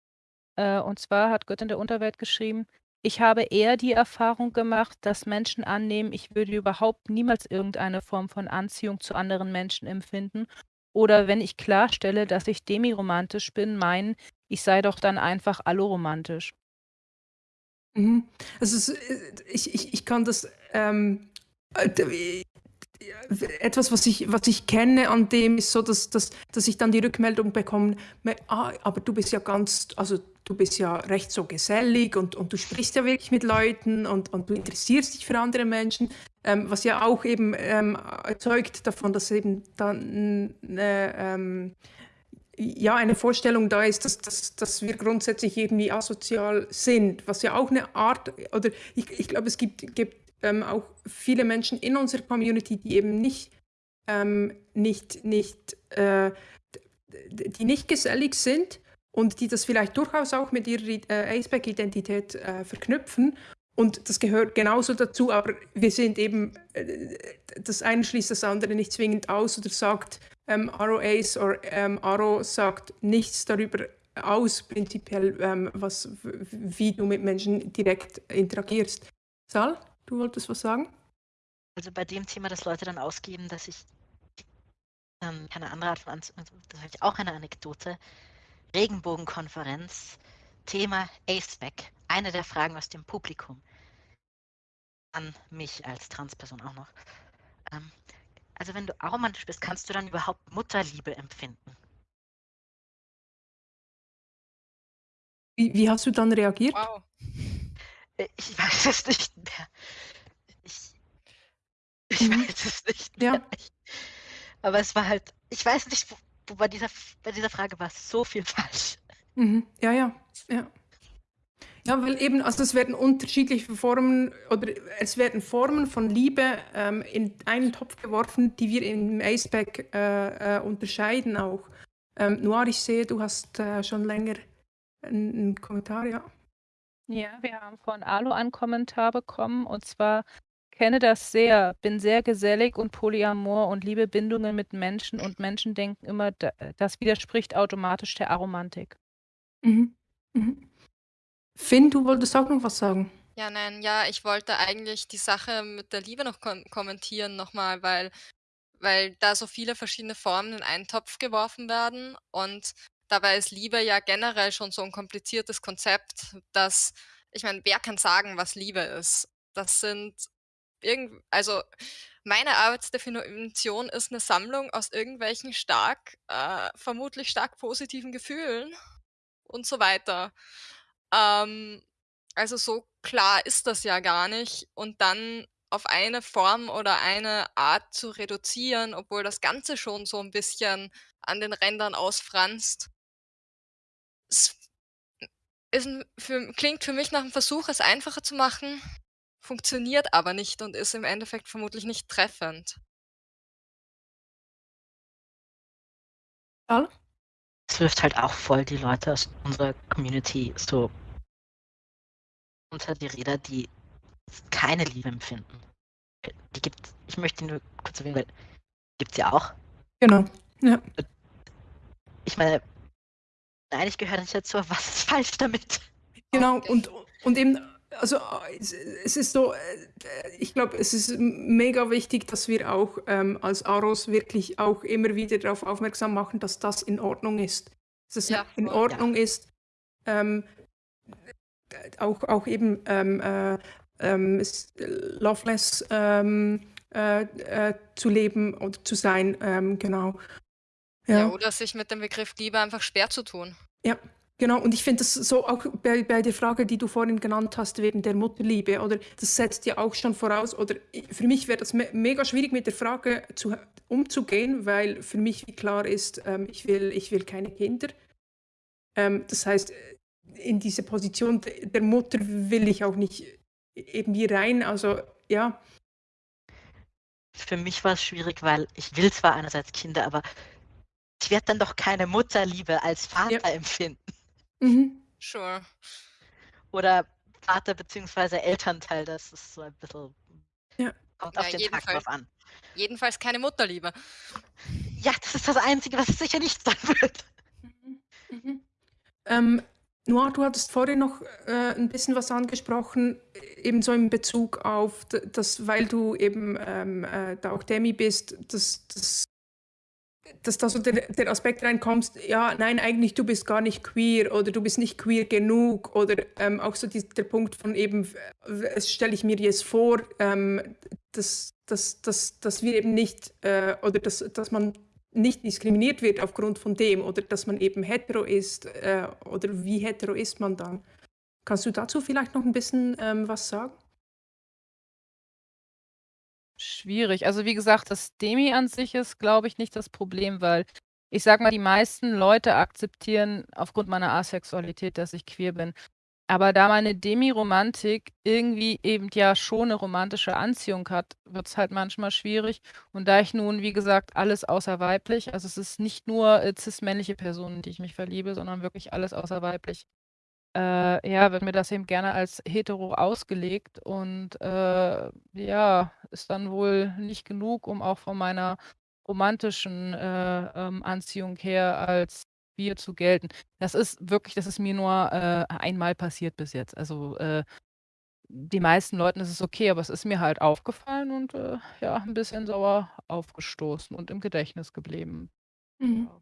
Äh, und zwar hat Göttin der Unterwelt geschrieben, Ich habe eher die Erfahrung gemacht, dass Menschen annehmen, ich würde überhaupt niemals irgendeine Form von Anziehung zu anderen Menschen empfinden. Oder wenn ich klarstelle, dass ich demiromantisch bin, meinen, ich sei doch dann einfach alloromantisch. Mhm. Also es, äh, ich, ich, ich kann das ähm, äh, etwas, was ich, was ich kenne an dem, ist so, dass, dass, dass ich dann die Rückmeldung bekomme, ah, aber du bist ja ganz, also du bist ja recht so gesellig und, und du sprichst ja wirklich mit Leuten und, und du interessierst dich für andere Menschen, ähm, was ja auch eben ähm, erzeugt davon, dass eben dann äh, ähm, ja, eine Vorstellung da ist, dass, dass, dass wir grundsätzlich irgendwie asozial sind, was ja auch eine Art, oder ich, ich glaube, es gibt, gibt ähm, auch viele Menschen in unserer Community, die eben nicht, ähm, nicht, nicht, äh, die nicht gesellig sind und die das vielleicht durchaus auch mit ihrer äh, Aceback-Identität äh, verknüpfen. Und das gehört genauso dazu, aber wir sind eben, äh, das eine schließt das andere nicht zwingend aus oder sagt, ähm, Ace oder ähm, Arrow sagt nichts darüber aus, prinzipiell, ähm, was, wie du mit Menschen direkt interagierst. Sal? Du wolltest was sagen? Also bei dem Thema, dass Leute dann ausgeben, dass ich ähm, keine andere Art von Anzug, also das habe ich auch eine Anekdote. Regenbogenkonferenz, Thema ACEBAC. Eine der Fragen aus dem Publikum an mich als Transperson auch noch. Ähm, also wenn du aromantisch bist, kannst du dann überhaupt Mutterliebe empfinden? Wie, wie hast du dann reagiert? Wow. Äh, ich weiß es nicht mehr. Ich, ich Mhm. weiß es nicht Ja. mehr. Ich, aber es war halt, ich weiß nicht, wo, bei, dieser, bei dieser Frage war so viel falsch. Mhm. Ja, ja, ja. Ja, weil eben, also es werden unterschiedliche Formen oder es werden Formen von Liebe ähm, in einen Topf geworfen, die wir im Aceback äh, äh, unterscheiden auch. Ähm, Noir, ich sehe, du hast äh, schon länger einen, einen Kommentar, ja. Ja, wir haben von Alu einen Kommentar bekommen und zwar kenne das sehr, bin sehr gesellig und polyamor und liebe Bindungen mit Menschen und Menschen denken immer, da- das widerspricht automatisch der Aromantik. Mhm. Mhm. Finn, du wolltest auch noch was sagen? Ja, nein, ja, ich wollte eigentlich die Sache mit der Liebe noch kom kommentieren nochmal, weil weil da so viele verschiedene Formen in einen Topf geworfen werden und dabei ist Liebe ja generell schon so ein kompliziertes Konzept, dass ich meine, wer kann sagen, was Liebe ist? Das sind irgend also, meine Arbeitsdefinition ist eine Sammlung aus irgendwelchen stark äh, vermutlich stark positiven Gefühlen und so weiter. Ähm, also so klar ist das ja gar nicht und dann auf eine Form oder eine Art zu reduzieren, obwohl das Ganze schon so ein bisschen an den Rändern ausfranst. Ist für klingt für mich nach 'm Versuch, es einfacher zu machen, funktioniert aber nicht und ist im Endeffekt vermutlich nicht treffend. Sal? Es wirft halt auch voll die Leute aus unserer Community so unter die Räder, die keine Liebe empfinden. Die gibt ich möchte nur kurz erwähnen, weil gibt's ja auch. Genau. Ja. Ich meine, eigentlich gehört nicht dazu, aber was ist falsch damit? Genau, Okay. und, und eben, also es, ist so, äh, ich glaube, es ist mega wichtig, dass wir auch ähm, als Aros wirklich auch immer wieder darauf aufmerksam machen, dass das in Ordnung ist. Dass es Ja, in. Ordnung ist, ähm, auch, auch eben ähm, äh, ähm, loveless ähm, äh, äh, zu leben oder zu sein, ähm, genau. Ja. Ja. oder sich mit dem Begriff Liebe einfach schwer zu tun. Ja, genau. Und ich finde das so auch bei, bei der Frage, die du vorhin genannt hast, wegen der Mutterliebe, oder das setzt ja auch schon voraus, oder für mich wäre das me mega schwierig mit der Frage zu, umzugehen, weil für mich wie klar ist, ähm, ich, will, ich will keine Kinder. Ähm, das heißt, in diese Position de- der Mutter will ich auch nicht irgendwie rein. Also ja, Für mich war es schwierig, weil ich will zwar einerseits Kinder, aber ich werde dann doch keine Mutterliebe als Vater empfinden. Mhm. Sure. Oder Vater bzw. Elternteil, das ist so ein bisschen. Ja. Kommt Ja, auf den Tag jedenfalls. drauf an. Jedenfalls keine Mutterliebe. Ja, das ist das Einzige, was es sicher nicht sein wird. Mhm. Mhm. Ähm, Noah, du hattest vorhin noch äh, ein bisschen was angesprochen, ebenso in Bezug auf, dass, weil du eben ähm, äh, da auch Demi bist, dass, dass, dass da so der, der Aspekt reinkommst, ja, nein, eigentlich du bist gar nicht queer oder du bist nicht queer genug oder ähm, auch so die, der Punkt von eben, es stelle ich mir jetzt vor, ähm, dass, dass, dass, dass wir eben nicht, äh, oder dass, dass man nicht diskriminiert wird aufgrund von dem oder dass man eben hetero ist äh, oder wie hetero ist man dann. Kannst du dazu vielleicht noch ein bisschen ähm, was sagen? Schwierig. Also wie gesagt, das Demi an sich ist, glaube ich, nicht das Problem, weil ich sage mal, die meisten Leute akzeptieren aufgrund meiner Asexualität, dass ich queer bin. Aber da meine Demi-Romantik irgendwie eben ja schon eine romantische Anziehung hat, wird es halt manchmal schwierig. Und da ich nun, wie gesagt, alles außer weiblich, also es ist nicht nur äh, cis-männliche Personen, die ich mich verliebe, sondern wirklich alles außer weiblich. Äh, ja, wird mir das eben gerne als hetero ausgelegt und äh, ja, ist dann wohl nicht genug, um auch von meiner romantischen äh, ähm, Anziehung her als Bier zu gelten. Das ist wirklich das ist mir nur, äh, einmal passiert bis jetzt. Also, äh, die meisten Leuten ist es okay, aber es ist mir halt aufgefallen und, äh, ja, ein bisschen sauer aufgestoßen und im Gedächtnis geblieben. Mhm. Ja.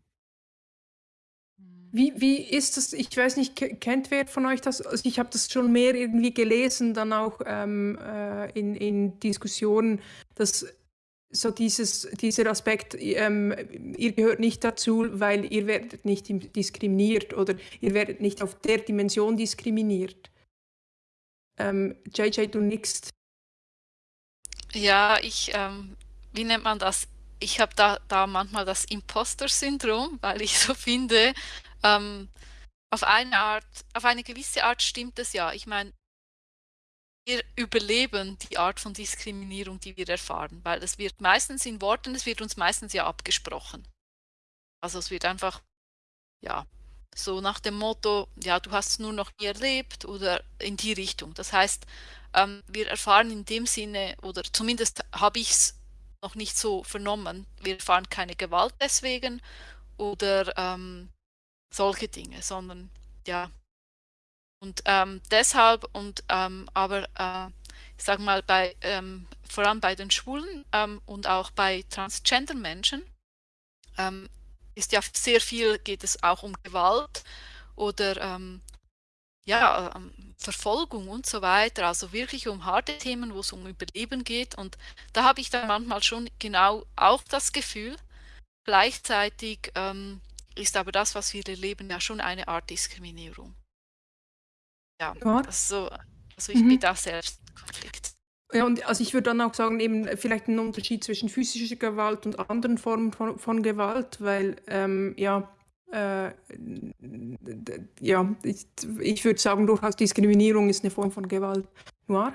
Wie, wie ist das? Ich weiß nicht, kennt wer von euch das? Also ich habe das schon mehr irgendwie gelesen, dann auch ähm, äh, in, in Diskussionen, dass so dieses, dieser Aspekt, ähm, ihr gehört nicht dazu, weil ihr werdet nicht diskriminiert oder ihr werdet nicht auf der Dimension diskriminiert. Ähm, JJ, du nix. Ja, ich, ähm, wie nennt man das? Ich habe da, da manchmal das Imposter-Syndrom, weil ich so finde, ähm, auf eine Art, auf eine gewisse Art stimmt es ja. Ich meine, wir überleben die Art von Diskriminierung, die wir erfahren, weil es wird meistens in Worten, es wird uns meistens ja abgesprochen. Also es wird einfach, ja, so nach dem Motto, ja, du hast es nur noch nie erlebt oder in die Richtung. Das heißt, ähm, wir erfahren in dem Sinne, oder zumindest habe ich es noch nicht so vernommen, wir erfahren keine Gewalt deswegen oder ähm, solche Dinge, sondern ja, und ähm, deshalb und ähm, aber äh, ich sage mal bei ähm, vor allem bei den Schwulen ähm, und auch bei Transgender Menschen ähm, ist ja sehr viel geht es auch um Gewalt oder ähm, ja Verfolgung und so weiter, also wirklich um harte Themen, wo es um Überleben geht und da habe ich dann manchmal schon genau auch das Gefühl. Gleichzeitig ist aber das, was wir erleben, ja schon eine Art Diskriminierung. Ja, Ja. also also ich bin Mhm. da selbst im Konflikt. Ja, und also ich würde dann auch sagen, eben vielleicht ein Unterschied zwischen physischer Gewalt und anderen Formen von, von Gewalt, weil ähm, ja, äh, ja, ich, ich würde sagen, durchaus Diskriminierung ist eine Form von Gewalt. Noir?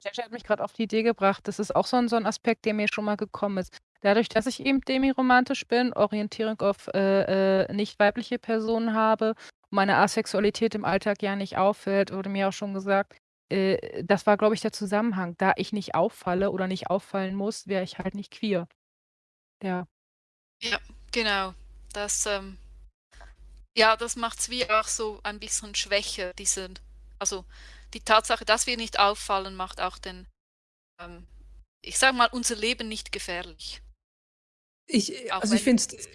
Jaja hat mich gerade auf die Idee gebracht, das ist auch so ein so 'n Aspekt, der mir schon mal gekommen ist. Dadurch, dass ich eben demiromantisch bin, Orientierung auf, äh, äh, nicht weibliche Personen habe meine Asexualität im Alltag ja nicht auffällt, wurde mir auch schon gesagt. Äh, das war, glaube ich, der Zusammenhang. Da ich nicht auffalle oder nicht auffallen muss, wäre ich halt nicht queer. Ja. Ja, genau. Das, ähm ja, das macht's wie auch so ein bisschen schwächer, diesen also, die Tatsache, dass wir nicht auffallen, macht auch den ähm, ich sage mal, unser Leben nicht gefährlich. Ich Auch also, ich wenn finde es.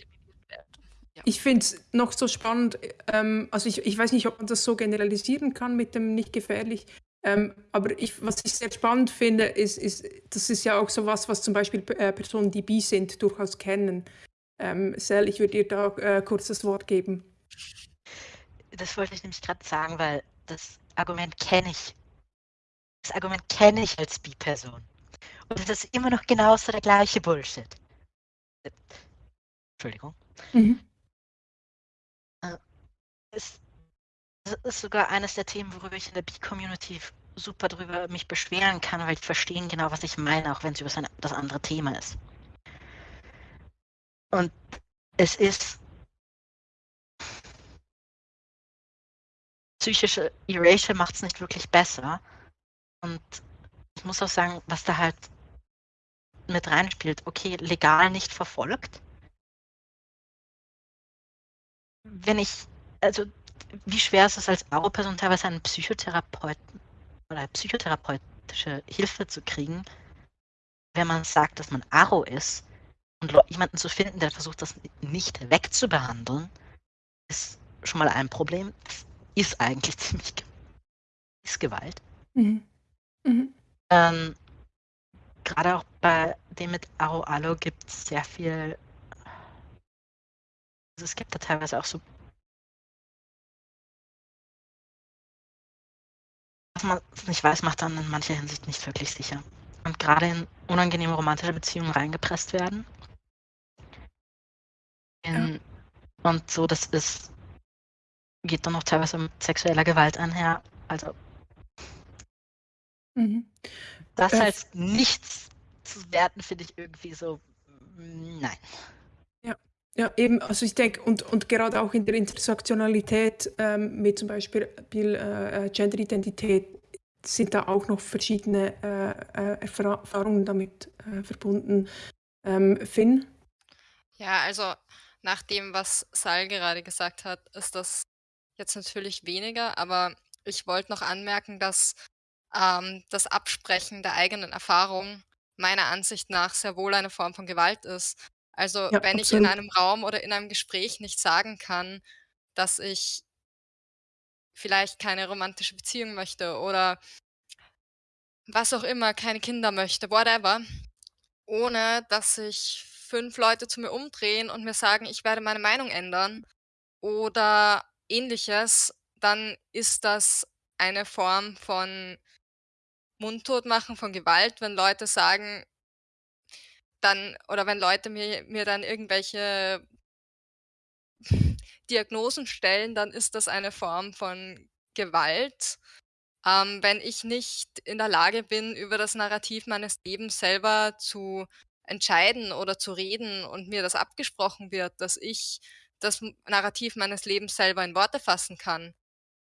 Ja. Ich finde es noch so spannend, ähm, also ich, ich weiß nicht, ob man das so generalisieren kann mit dem nicht gefährlich, ähm, aber ich, was ich sehr spannend finde, ist, ist, das ist ja auch so was, was zum Beispiel äh, Personen, die bi sind, durchaus kennen. Ähm, Sel, ich würde dir da äh, kurz das Wort geben. Das wollte ich nämlich gerade sagen, weil das Argument kenne ich. Das Argument kenne ich als Bi-Person. Und es ist immer noch genauso der gleiche Bullshit. Entschuldigung. Mhm. ist, das ist sogar eines der Themen, worüber ich in der B-Community super drüber mich beschweren kann, weil ich verstehen genau, was ich meine, auch wenn es über sein, das andere Thema ist. Und es ist psychische Erasure macht es nicht wirklich besser. Und ich muss auch sagen, was da halt mit reinspielt, okay, legal nicht verfolgt. Wenn ich also wie schwer ist es als Aro-Person teilweise einen Psychotherapeuten oder psychotherapeutische Hilfe zu kriegen, wenn man sagt, dass man Aro ist und jemanden zu finden, der versucht, das nicht wegzubehandeln, ist schon mal ein Problem. Das ist eigentlich ziemlich ist Gewalt. Mhm. Mhm. Ähm, Gerade auch bei dem mit Aro Alo gibt es sehr viel. Also es gibt da teilweise auch so was man nicht weiß, macht dann in mancher Hinsicht nicht wirklich sicher. Und gerade in unangenehme romantische Beziehungen reingepresst werden. In, ja. Und so, das ist, geht dann auch teilweise mit sexueller Gewalt einher. Also, mhm. Das äh, als nichts zu werten, finde ich irgendwie so, mm, nein. Ja, eben, also ich denke, und, und gerade auch in der Intersektionalität ähm, mit zum Beispiel äh, äh, Genderidentität sind da auch noch verschiedene äh, äh Erfahrungen damit äh, verbunden. Ähm, Finn? Ja, also nach dem, was Sal gerade gesagt hat, ist das jetzt natürlich weniger, aber ich wollte noch anmerken, dass ähm, das Absprechen der eigenen Erfahrung meiner Ansicht nach sehr wohl eine Form von Gewalt ist. Also Ja, wenn ich in einem Raum oder in einem Gespräch nicht sagen kann, dass ich vielleicht keine romantische Beziehung möchte oder was auch immer, keine Kinder möchte, whatever, ohne dass sich fünf Leute zu mir umdrehen und mir sagen, ich werde meine Meinung ändern oder ähnliches, dann ist das eine Form von Mundtotmachen, von Gewalt, wenn Leute sagen dann oder wenn Leute mir mir dann irgendwelche Diagnosen stellen, dann ist das eine Form von Gewalt. Ähm, wenn ich nicht in der Lage bin, über das Narrativ meines Lebens selber zu entscheiden oder zu reden und mir das abgesprochen wird, dass ich das Narrativ meines Lebens selber in Worte fassen kann,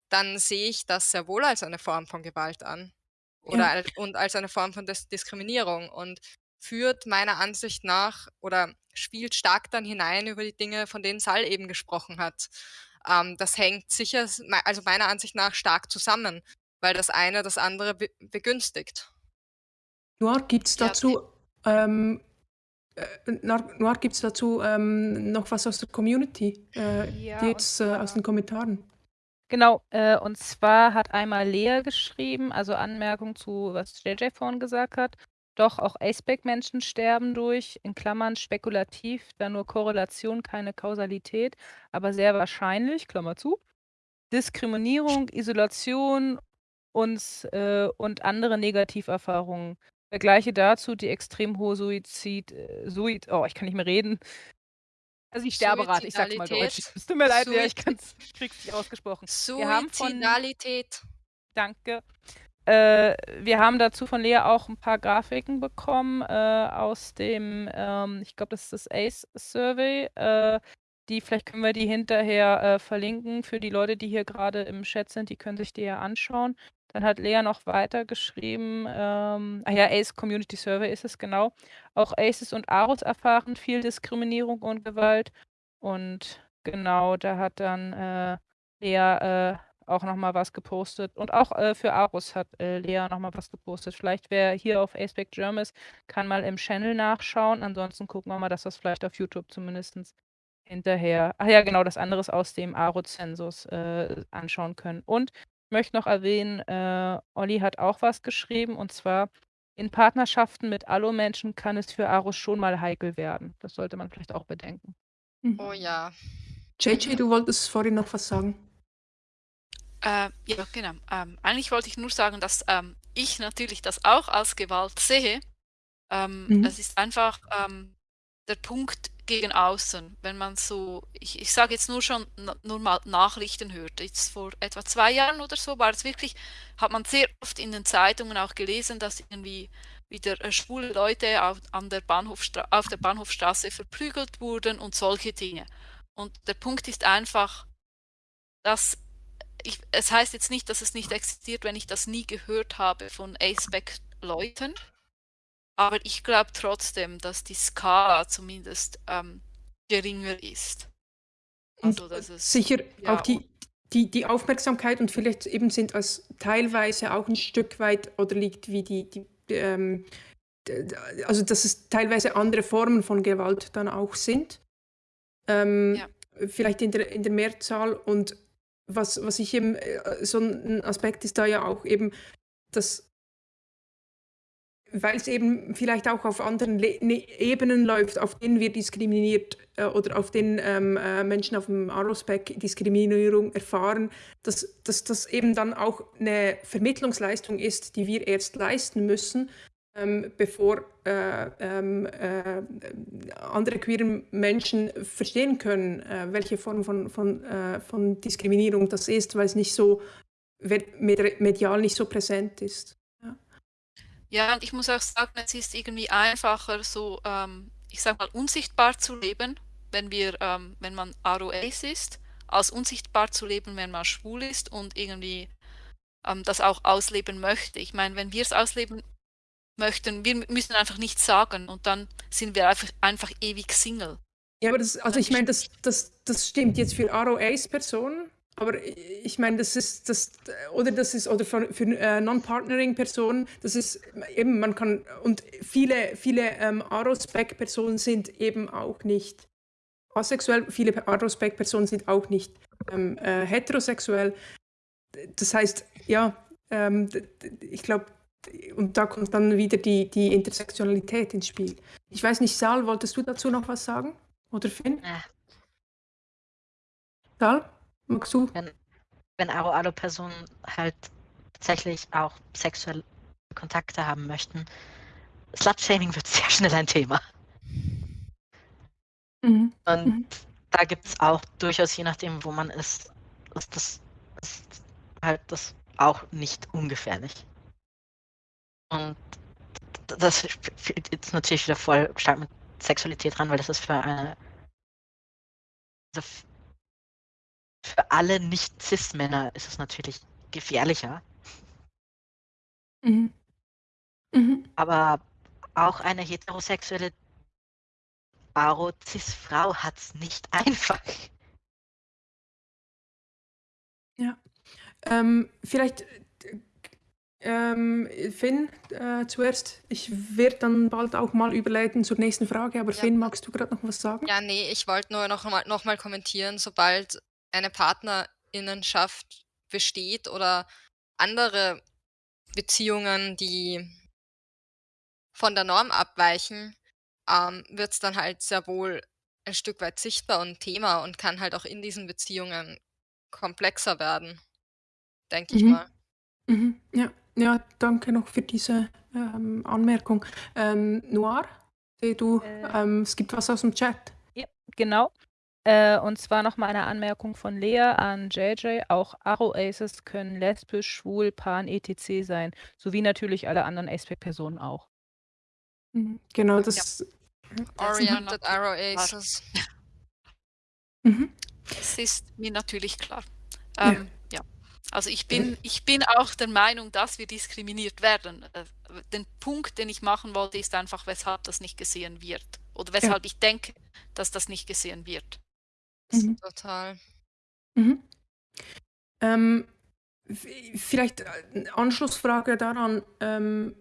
dann sehe ich das sehr wohl als eine Form von Gewalt an oder Ja. als und als eine Form von Dis Diskriminierung. Und führt meiner Ansicht nach oder spielt stark dann hinein über die Dinge, von denen Sal eben gesprochen hat. Ähm, das hängt sicher, also meiner Ansicht nach, stark zusammen, weil das eine das andere be begünstigt. Noir, gibt es dazu, ja, ähm, äh, Noir, gibt's dazu ähm, noch was aus der Community? Äh, ja, jetzt äh, aus den Kommentaren. Genau, äh, und zwar hat einmal Lea geschrieben, also Anmerkung zu, was JJ vorhin gesagt hat. Doch auch Aceback-Menschen sterben durch, in Klammern spekulativ, da nur Korrelation, keine Kausalität, aber sehr wahrscheinlich, Klammer zu, Diskriminierung, Isolation und, äh, und andere Negativerfahrungen. Vergleiche dazu die extrem hohe Suizid, äh, Suid, oh, ich kann nicht mehr reden. Also die Sterberate, ich sag's mal deutsch. Es tut mir leid, ja, ich, kann's, ich krieg's nicht ausgesprochen. Suizidalität. Danke. Äh, wir haben dazu von Lea auch ein paar Grafiken bekommen äh, aus dem, ähm, ich glaube, das ist das ACE-Survey. Äh, die, vielleicht können wir die hinterher äh, verlinken für die Leute, die hier gerade im Chat sind, die können sich die ja anschauen. Dann hat Lea noch weiter geschrieben, ähm, ah ja, ACE Community Survey ist es genau. Auch ACEs und AROS erfahren viel Diskriminierung und Gewalt. Und genau, da hat dann äh, Lea äh, auch noch mal was gepostet. Und auch äh, für Arus hat äh, Lea noch mal was gepostet. Vielleicht, wer hier auf Aspect Germ ist, kann mal im Channel nachschauen. Ansonsten gucken wir mal, dass es vielleicht auf YouTube zumindest hinterher, ach ja, genau, das andere ist aus dem Aro-Zensus äh, anschauen können. Und möchte noch erwähnen, äh, Olli hat auch was geschrieben und zwar in Partnerschaften mit Allo-Menschen kann es für Arus schon mal heikel werden. Das sollte man vielleicht auch bedenken. Mhm. Oh ja. JJ, du wolltest vorhin noch was sagen. Äh, ja, genau. Ähm, eigentlich wollte ich nur sagen, dass ähm, ich natürlich das auch als Gewalt sehe. Ähm, mhm. Es ist einfach ähm, der Punkt gegen außen, wenn man so, ich, ich sage jetzt nur schon, nur mal Nachrichten hört. Jetzt vor etwa zwei Jahren oder so war es wirklich, hat man sehr oft in den Zeitungen auch gelesen, dass irgendwie wieder äh, schwule Leute auf, an der Bahnhofstra auf der Bahnhofstraße verprügelt wurden und solche Dinge. Und der Punkt ist einfach, dass ich, es heißt jetzt nicht, dass es nicht existiert, wenn ich das nie gehört habe von A-Spec-Leuten. Aber ich glaube trotzdem, dass die Skala zumindest ähm, geringer ist. Also, dass es, Sicher, ja, auch die, die, die Aufmerksamkeit und vielleicht eben sind als teilweise auch ein Stück weit oder liegt wie die, die ähm, also dass es teilweise andere Formen von Gewalt dann auch sind. Ähm, ja. Vielleicht in der, in der Mehrzahl und was, was ich eben, äh, so ein Aspekt ist da ja auch eben, dass weil es eben vielleicht auch auf anderen Le ne Ebenen läuft, auf denen wir diskriminiert äh, oder auf denen ähm, äh, Menschen auf dem Arospec Diskriminierung erfahren, dass, dass das eben dann auch eine Vermittlungsleistung ist, die wir erst leisten müssen, ähm, bevor äh, ähm, äh, andere queere Menschen verstehen können, äh, welche Form von, von, äh, von Diskriminierung das ist, weil es nicht so medial nicht so präsent ist. Ja, und ich muss auch sagen, es ist irgendwie einfacher, so, ähm, ich sag mal, unsichtbar zu leben, wenn wir, ähm, wenn man ROAs ist, als unsichtbar zu leben, wenn man schwul ist und irgendwie ähm, das auch ausleben möchte. Ich meine, wenn wir es ausleben möchten, wir müssen einfach nichts sagen und dann sind wir einfach, einfach ewig Single. Ja, aber das, also ich meine, das, das, das stimmt jetzt für ROAs-Personen, aber ich meine, das ist das oder das ist oder für, für äh, Non-Partnering-Personen, das ist eben man kann und viele viele ähm, Arospec-Personen sind eben auch nicht asexuell, viele Arospec-Personen sind auch nicht ähm, äh, heterosexuell. Das heißt, ja, ähm, ich glaube, und da kommt dann wieder die, die Intersektionalität ins Spiel. Ich weiß nicht, Sal, wolltest du dazu noch was sagen? Oder Finn? Ja. Sal? Magst du? Wenn, wenn Aro-Alo-Personen halt tatsächlich auch sexuelle Kontakte haben möchten, Slut-Shaming wird sehr schnell ein Thema. Mhm. Und mhm. da gibt es auch durchaus, je nachdem, wo man ist, ist das ist halt das auch nicht ungefährlich. Und das fehlt jetzt natürlich wieder voll stark mit Sexualität dran, weil das ist für eine also für alle Nicht-Cis-Männer ist es natürlich gefährlicher. Mhm. Mhm. Aber auch eine heterosexuelle Baro-Cis-Frau hat es nicht einfach. Ja. Ähm, vielleicht, ähm, Finn, äh, zuerst. Ich werde dann bald auch mal überleiten zur nächsten Frage, aber ja. Finn, magst du gerade noch was sagen? Ja, nee, ich wollte nur noch mal, noch mal kommentieren, sobald eine Partnerinnenschaft besteht oder andere Beziehungen, die von der Norm abweichen, ähm, wird es dann halt sehr wohl ein Stück weit sichtbar und Thema und kann halt auch in diesen Beziehungen komplexer werden, denke ich mhm. mal. Mhm. Ja. ja, danke noch für diese ähm, Anmerkung. Ähm, Noir, du, äh, ähm, es gibt was aus dem Chat. Ja, genau. Äh, und zwar nochmal eine Anmerkung von Lea an JJ. Auch Aro-Aces können lesbisch, schwul, pan, etc. sein, sowie natürlich alle anderen Aspect-Personen auch. Mhm, genau, das. Ja. Oriented Aro-Aces. Mhm. Das ist mir natürlich klar. Ähm, ja. ja. Also ich bin, ich bin auch der Meinung, dass wir diskriminiert werden. Äh, den Punkt, den ich machen wollte, ist einfach, weshalb das nicht gesehen wird. Oder weshalb ja. ich denke, dass das nicht gesehen wird. Mhm. Total. Mhm. Ähm, vielleicht eine Anschlussfrage daran. Ähm,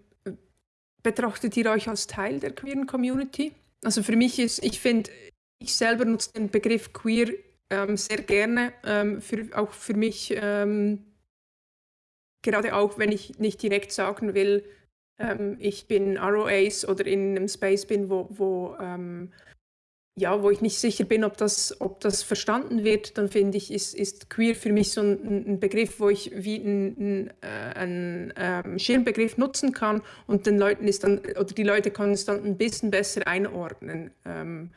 betrachtet ihr euch als Teil der queeren Community? Also für mich ist, ich finde, ich selber nutze den Begriff queer ähm, sehr gerne, ähm, für, auch für mich, ähm, gerade auch wenn ich nicht direkt sagen will, ähm, ich bin ROAs oder in einem Space bin, wo, wo ja, wo ich nicht sicher bin, ob das, ob das verstanden wird, dann finde ich, ist, ist queer für mich so ein, ein Begriff, wo ich wie einen ein, ähm, Schirmbegriff nutzen kann und den Leuten ist dann, oder die Leute können es dann ein bisschen besser einordnen. Ähm,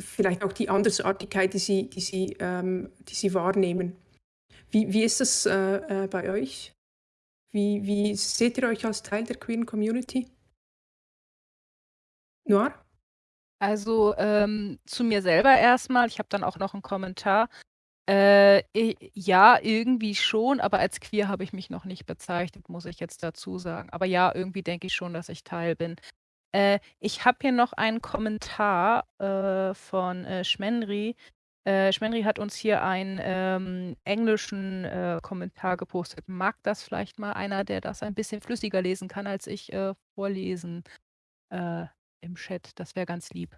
vielleicht auch die Andersartigkeit, die sie, die sie, ähm, die sie wahrnehmen. Wie, wie ist das äh, äh, bei euch? Wie, wie seht ihr euch als Teil der queeren Community? Noir? Also, ähm, zu mir selber erstmal. Ich habe dann auch noch einen Kommentar. Äh, ja, irgendwie schon, aber als queer habe ich mich noch nicht bezeichnet, muss ich jetzt dazu sagen. Aber ja, irgendwie denke ich schon, dass ich Teil bin. Äh, ich habe hier noch einen Kommentar, äh, von, äh, Schmenri. Äh, Schmenri hat uns hier einen ähm, englischen äh, Kommentar gepostet. Mag das vielleicht mal einer, der das ein bisschen flüssiger lesen kann, als ich äh, vorlesen äh, im Chat? Das wäre ganz lieb.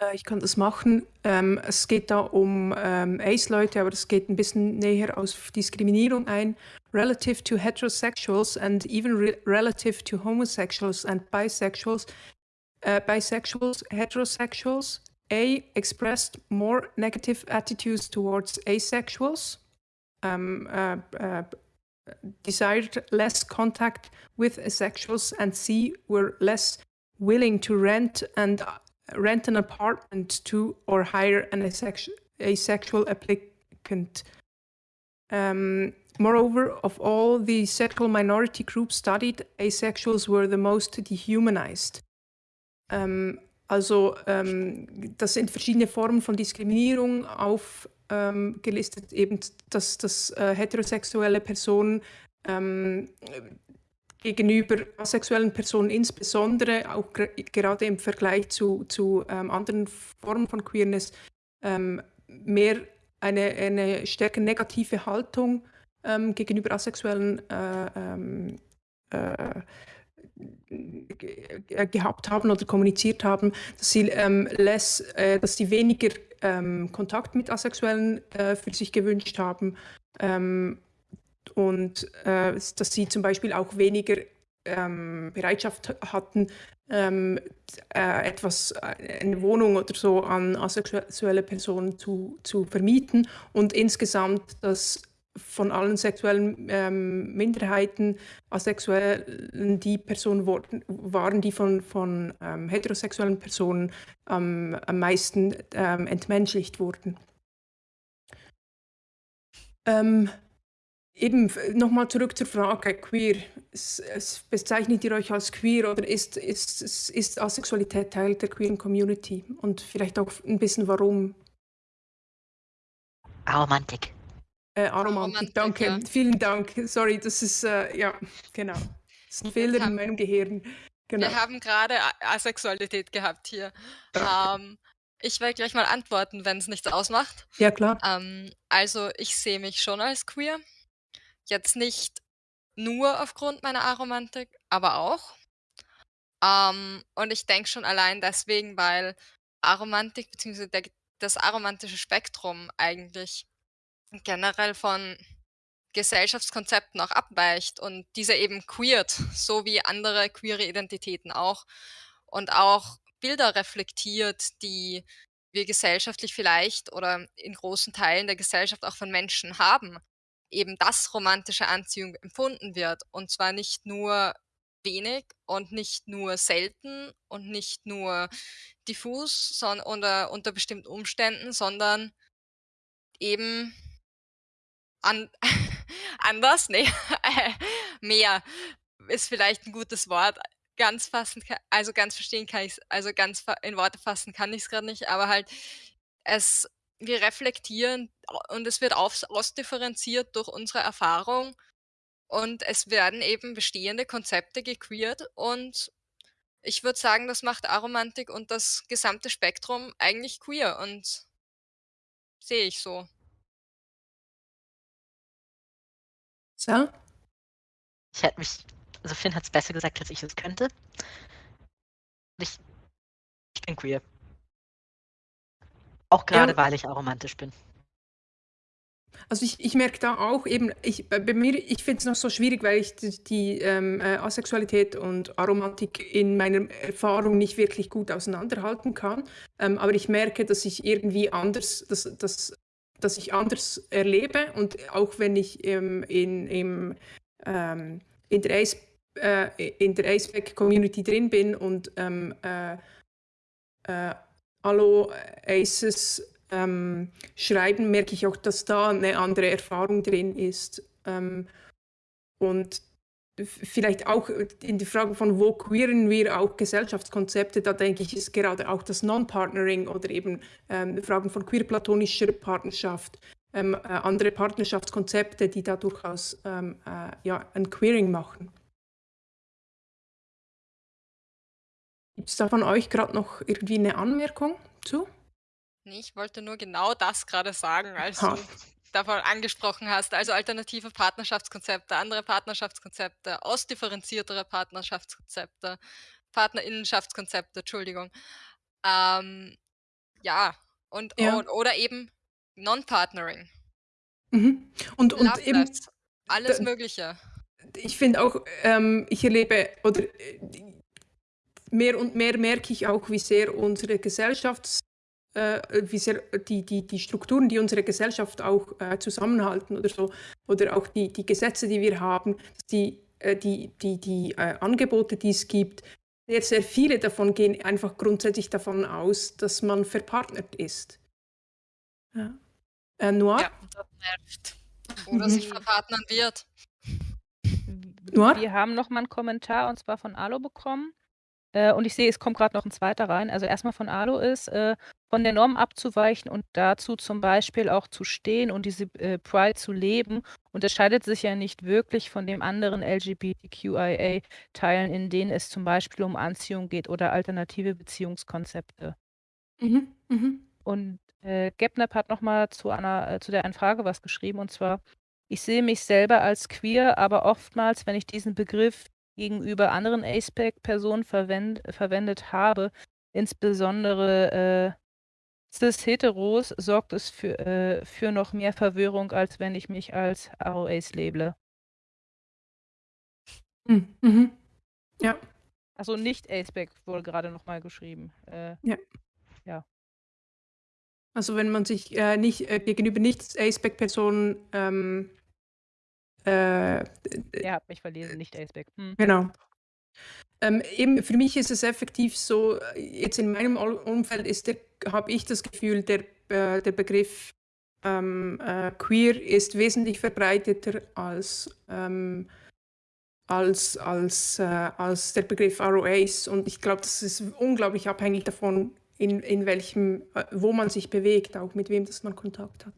Äh, ich kann das machen. Ähm, es geht da um ähm, Ace-Leute, aber es geht ein bisschen näher auf Diskriminierung ein. Relative to heterosexuals and even re relative to homosexuals and bisexuals, uh, bisexuals, heterosexuals, A expressed more negative attitudes towards asexuals, um, uh, uh, desired less contact with asexuals, and C were less willing to rent and uh, rent an apartment to or hire an asexual, asexual applicant. Um, moreover, of all the sexual minority groups studied, asexuals were the most dehumanized. Um, Also ähm, das sind verschiedene Formen von Diskriminierung aufgelistet, ähm, eben dass, dass äh, heterosexuelle Personen ähm, gegenüber asexuellen Personen insbesondere, auch gerade im Vergleich zu, zu ähm, anderen Formen von Queerness, ähm, mehr eine, eine stärker negative Haltung ähm, gegenüber asexuellen äh, äh, gehabt haben oder kommuniziert haben, dass sie, ähm, less, äh, dass sie weniger ähm, Kontakt mit Asexuellen äh, für sich gewünscht haben. Ähm, und äh, dass sie zum Beispiel auch weniger ähm, Bereitschaft hatten, ähm, äh, etwas, eine Wohnung oder so an asexuelle Personen zu, zu vermieten und insgesamt, dass von allen sexuellen ähm, Minderheiten, Asexuellen, die Personen waren, die von, von ähm, heterosexuellen Personen am meisten ähm, entmenschlicht wurden. Ähm, eben nochmal zurück zur Frage queer. Es, es bezeichnet ihr euch als queer oder ist, ist, ist, ist Asexualität Teil der queeren Community? Und vielleicht auch ein bisschen warum? Romantik. Äh, Aromantik, danke. Ja. Vielen Dank. Sorry, das ist, äh, ja, genau. Das ist ein Fehler in meinem Gehirn. Genau. Wir haben gerade Asexualität gehabt hier. Ähm, ich werde gleich mal antworten, wenn es nichts ausmacht. Ja, klar. Ähm, also, ich sehe mich schon als queer. Jetzt nicht nur aufgrund meiner Aromantik, aber auch. Ähm, und ich denke schon allein deswegen, weil Aromantik bzw. das aromantische Spektrum eigentlich generell von Gesellschaftskonzepten auch abweicht und diese eben queert, so wie andere queere Identitäten auch und auch Bilder reflektiert, die wir gesellschaftlich vielleicht oder in großen Teilen der Gesellschaft auch von Menschen haben, eben dass romantische Anziehung empfunden wird und zwar nicht nur wenig und nicht nur selten und nicht nur diffus sondern unter, unter bestimmten Umständen, sondern eben an anders? Ne, mehr ist vielleicht ein gutes Wort. Ganz fassen also, ganz verstehen kann ich's also, ganz in Worte fassen kann ich es gerade nicht, aber halt es wir reflektieren und es wird aus ausdifferenziert durch unsere Erfahrung und es werden eben bestehende Konzepte gequeert und ich würde sagen, das macht Aromantik und das gesamte Spektrum eigentlich queer und sehe ich so. So? Ich hätte mich, also Finn hat es besser gesagt, als ich es könnte. Ich, ich bin queer. Auch gerade, ja. weil ich aromantisch bin. Also ich, ich merke da auch eben, ich, bei mir, ich finde es noch so schwierig, weil ich die, die ähm, äh, Asexualität und Aromantik in meiner Erfahrung nicht wirklich gut auseinanderhalten kann. Ähm, aber ich merke, dass ich irgendwie anders, dass, dass das ich anders erlebe und auch wenn ich ähm, in, im, ähm, in der Ace, äh, in der Aceback Community drin bin und ähm, äh, äh, Allo Aces ähm, schreiben, merke ich auch, dass da eine andere Erfahrung drin ist. Ähm, und vielleicht auch in die Frage von, wo queeren wir auch Gesellschaftskonzepte, da denke ich, ist gerade auch das Non-Partnering oder eben ähm, Fragen von queer-platonischer Partnerschaft, ähm, äh, andere Partnerschaftskonzepte, die da durchaus ähm, äh, ja, ein Queering machen. Gibt es da von euch gerade noch irgendwie eine Anmerkung zu? Nee, ich wollte nur genau das gerade sagen, als Ha. du davon angesprochen hast. Also alternative Partnerschaftskonzepte, andere Partnerschaftskonzepte, ausdifferenziertere Partnerschaftskonzepte, Partnerinnenschaftskonzepte, Entschuldigung. Ähm, ja, und Ja. o oder eben Non-Partnering, Mhm. Und, und eben, alles Mögliche. ich finde auch, ähm, ich erlebe, oder äh, mehr und mehr merke ich auch, wie sehr unsere Gesellschafts, äh, wie sehr die, die, die Strukturen, die unsere Gesellschaft auch äh, zusammenhalten oder so, oder auch die, die Gesetze, die wir haben, dass die, äh, die, die, die äh, Angebote, die es gibt, sehr, sehr viele davon gehen einfach grundsätzlich davon aus, dass man verpartnert ist. Ja. Äh, Noir? Ja, das nervt. Oder Mhm. sich verpartnern wird. Noir? Wir haben noch mal einen Kommentar und zwar von Alo bekommen. Äh, und ich sehe, es kommt gerade noch ein zweiter rein. Also erstmal von Alo ist, äh, von der Norm abzuweichen und dazu zum Beispiel auch zu stehen und diese äh, Pride zu leben, unterscheidet sich ja nicht wirklich von den anderen LGBTQIA-Teilen, in denen es zum Beispiel um Anziehung geht oder alternative Beziehungskonzepte. Mhm. Mhm. Und äh, Gepnap hat nochmal zu einer, äh, zu der einen Frage was geschrieben, und zwar, ich sehe mich selber als queer, aber oftmals, wenn ich diesen Begriff gegenüber anderen ASPEC-Personen verwend, verwendet habe, insbesondere äh, cis-heteros, sorgt es für, äh, für noch mehr Verwirrung, als wenn ich mich als ROAs labele. Mhm. Mhm. Ja. Also nicht ASPEC wurde gerade nochmal geschrieben. Äh, Also wenn man sich äh, nicht äh, gegenüber nicht ASPEC-Personen ähm, äh, er hat mich verlesen, nicht ASPEC. Hm. Genau. Ähm, eben für mich ist es effektiv so, jetzt in meinem Umfeld ist der, habe ich das Gefühl, der, äh, der Begriff ähm, äh, queer ist wesentlich verbreiteter als, ähm, als, als, äh, als der Begriff ROAs. Und ich glaube, das ist unglaublich abhängig davon, in, in welchem, äh, wo man sich bewegt, auch mit wem das man Kontakt hat.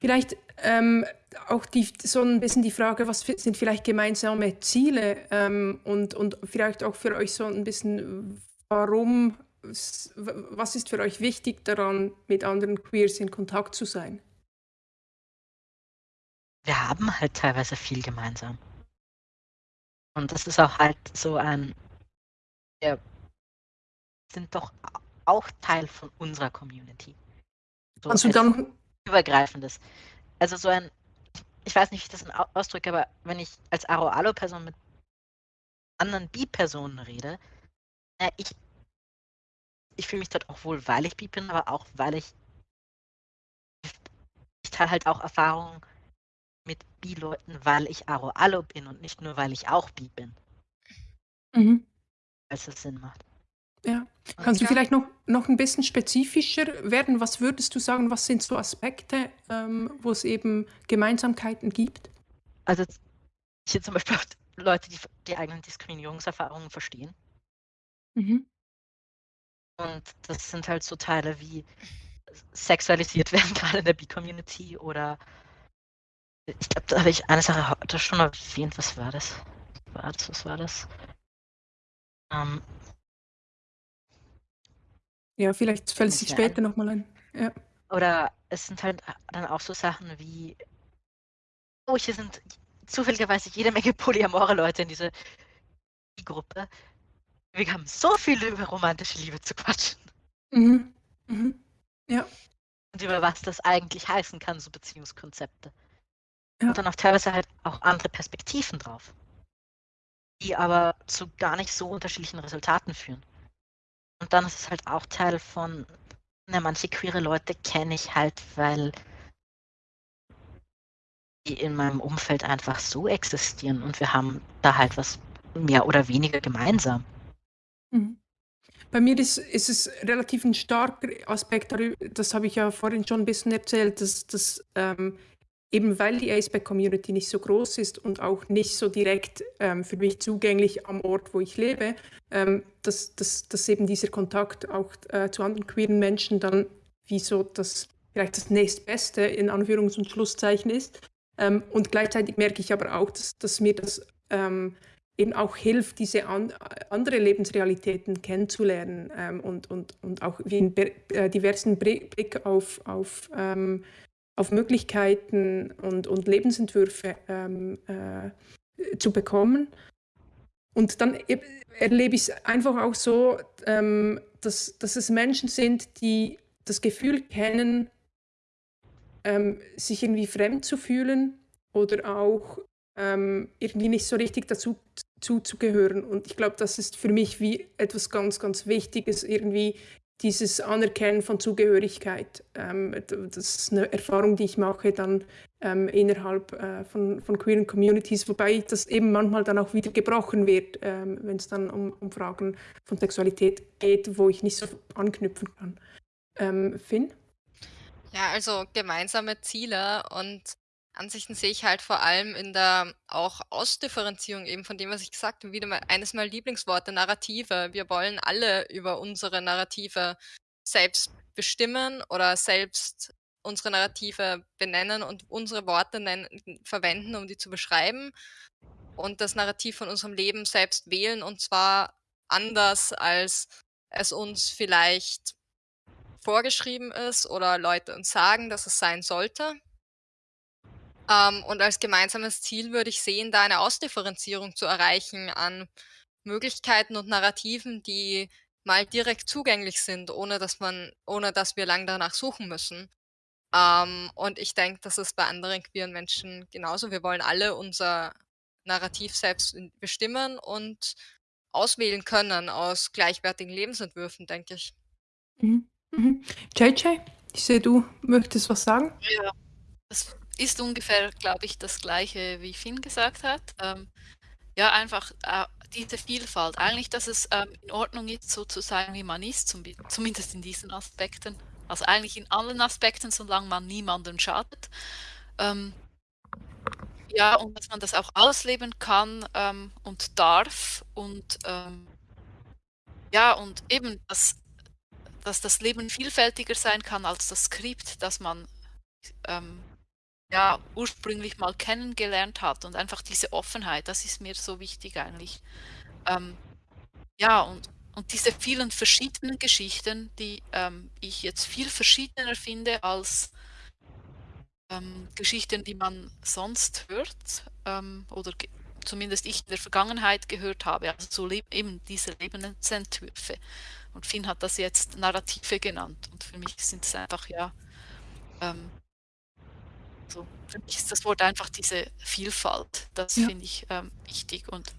Vielleicht ähm, auch die, so ein bisschen die Frage, was sind vielleicht gemeinsame Ziele ähm, und, und vielleicht auch für euch so ein bisschen, warum, was ist für euch wichtig daran, mit anderen Queers in Kontakt zu sein? wir haben halt teilweise viel gemeinsam. Und das ist auch halt so ein, wir sind doch auch Teil von unserer Community. So Kannst du dann, übergreifendes. Also so ein, ich weiß nicht, wie ich das au- ausdrücke, aber wenn ich als Aro-Alo-Person mit anderen Bi-Personen rede, na, ich, ich fühle mich dort auch wohl, weil ich Bi bin, aber auch, weil ich, ich teile halt auch Erfahrungen mit Bi-Leuten, weil ich Aro-Alo bin und nicht nur, weil ich auch Bi bin, mhm. als es Sinn macht. Ja. Kannst du vielleicht noch, noch ein bisschen spezifischer werden? Was würdest du sagen, was sind so Aspekte, ähm, wo es eben Gemeinsamkeiten gibt? Also hier zum Beispiel auch Leute, die die eigenen Diskriminierungserfahrungen verstehen. Mhm. Und das sind halt so Teile wie sexualisiert werden, gerade in der B-Community oder ich glaube, da habe ich eine Sache heute schon erwähnt. Was war das? Was war das? Was war das? Ähm, Ja, vielleicht fällt es sich später nochmal ein. Ja. oder es sind halt dann auch so Sachen wie, oh, hier sind zufälligerweise jede Menge polyamore Leute in dieser Gruppe. Wir haben so viel über romantische Liebe zu quatschen Mhm. Mhm. Ja. und über was das eigentlich heißen kann, so Beziehungskonzepte. Ja. Und dann auch teilweise halt auch andere Perspektiven drauf, die aber zu gar nicht so unterschiedlichen Resultaten führen. Und dann ist es halt auch Teil von, na, manche queere Leute kenne ich halt, weil die in meinem Umfeld einfach so existieren und wir haben da halt was mehr oder weniger gemeinsam. Mhm. Bei mir ist, ist es relativ ein starker Aspekt, das habe ich ja vorhin schon ein bisschen erzählt, dass, dass ähm, eben weil die ASPEC-Community nicht so groß ist und auch nicht so direkt ähm, für mich zugänglich am Ort, wo ich lebe, ähm, dass, dass, dass eben dieser Kontakt auch äh, zu anderen queeren Menschen dann wie so das vielleicht das nächstbeste in Anführungs- und Schlusszeichen ist. Ähm, und gleichzeitig merke ich aber auch, dass, dass mir das ähm, eben auch hilft, diese an, andere Lebensrealitäten kennenzulernen ähm, und, und, und auch wie einen äh, diversen Blick auf, auf, ähm, auf Möglichkeiten und, und Lebensentwürfe ähm, äh, zu bekommen. Und dann erlebe ich es einfach auch so, ähm, dass, dass es Menschen sind, die das Gefühl kennen, ähm, sich irgendwie fremd zu fühlen oder auch ähm, irgendwie nicht so richtig dazu zuzugehören. Und ich glaube, das ist für mich wie etwas ganz, ganz Wichtiges, irgendwie dieses Anerkennen von Zugehörigkeit. Ähm, das ist eine Erfahrung, die ich mache dann ähm, innerhalb äh, von, von queeren Communities, wobei das eben manchmal dann auch wieder gebrochen wird, ähm, wenn es dann um, um Fragen von Sexualität geht, wo ich nicht so anknüpfen kann. Ähm, Finn? Ja, also gemeinsame Ziele und Ansichten sehe ich halt vor allem in der auch Ausdifferenzierung eben von dem, was ich gesagt habe, wieder mal eines meiner Lieblingsworte, Narrative. Wir wollen alle über unsere Narrative selbst bestimmen oder selbst unsere Narrative benennen und unsere Worte nennen, verwenden, um die zu beschreiben und das Narrativ von unserem Leben selbst wählen und zwar anders, als es uns vielleicht vorgeschrieben ist oder Leute uns sagen, dass es sein sollte. Ähm, und als gemeinsames Ziel würde ich sehen, da eine Ausdifferenzierung zu erreichen an Möglichkeiten und Narrativen, die mal direkt zugänglich sind, ohne dass man, ohne dass wir lang danach suchen müssen. Ähm, und ich denke, das ist bei anderen queeren Menschen genauso. Wir wollen alle unser Narrativ selbst bestimmen und auswählen können aus gleichwertigen Lebensentwürfen, denke ich. Mhm. Mhm. JJ, ich sehe, du möchtest was sagen? Ja, das ist ungefähr, glaube ich, das Gleiche, wie Finn gesagt hat. Ähm, ja, einfach äh, diese Vielfalt. Eigentlich, dass es ähm, in Ordnung ist, so zu sein, wie man ist, zum, zumindest in diesen Aspekten. Also eigentlich in allen Aspekten, solange man niemandem schadet. Ähm, ja, und dass man das auch ausleben kann ähm, und darf. Und ähm, ja, und eben, dass dass das Leben vielfältiger sein kann als das Skript, das man ähm, ja ursprünglich mal kennengelernt hat und einfach diese Offenheit, das ist mir so wichtig eigentlich. Ähm, ja, und, und diese vielen verschiedenen Geschichten, die ähm, ich jetzt viel verschiedener finde als ähm, Geschichten, die man sonst hört ähm, oder zumindest ich in der Vergangenheit gehört habe, also so eben diese Lebensentwürfe. Und Finn hat das jetzt Narrative genannt. Und für mich sind es einfach, ja, ähm, so, für mich ist das Wort einfach diese Vielfalt. Das ja. finde ich ähm, wichtig. Und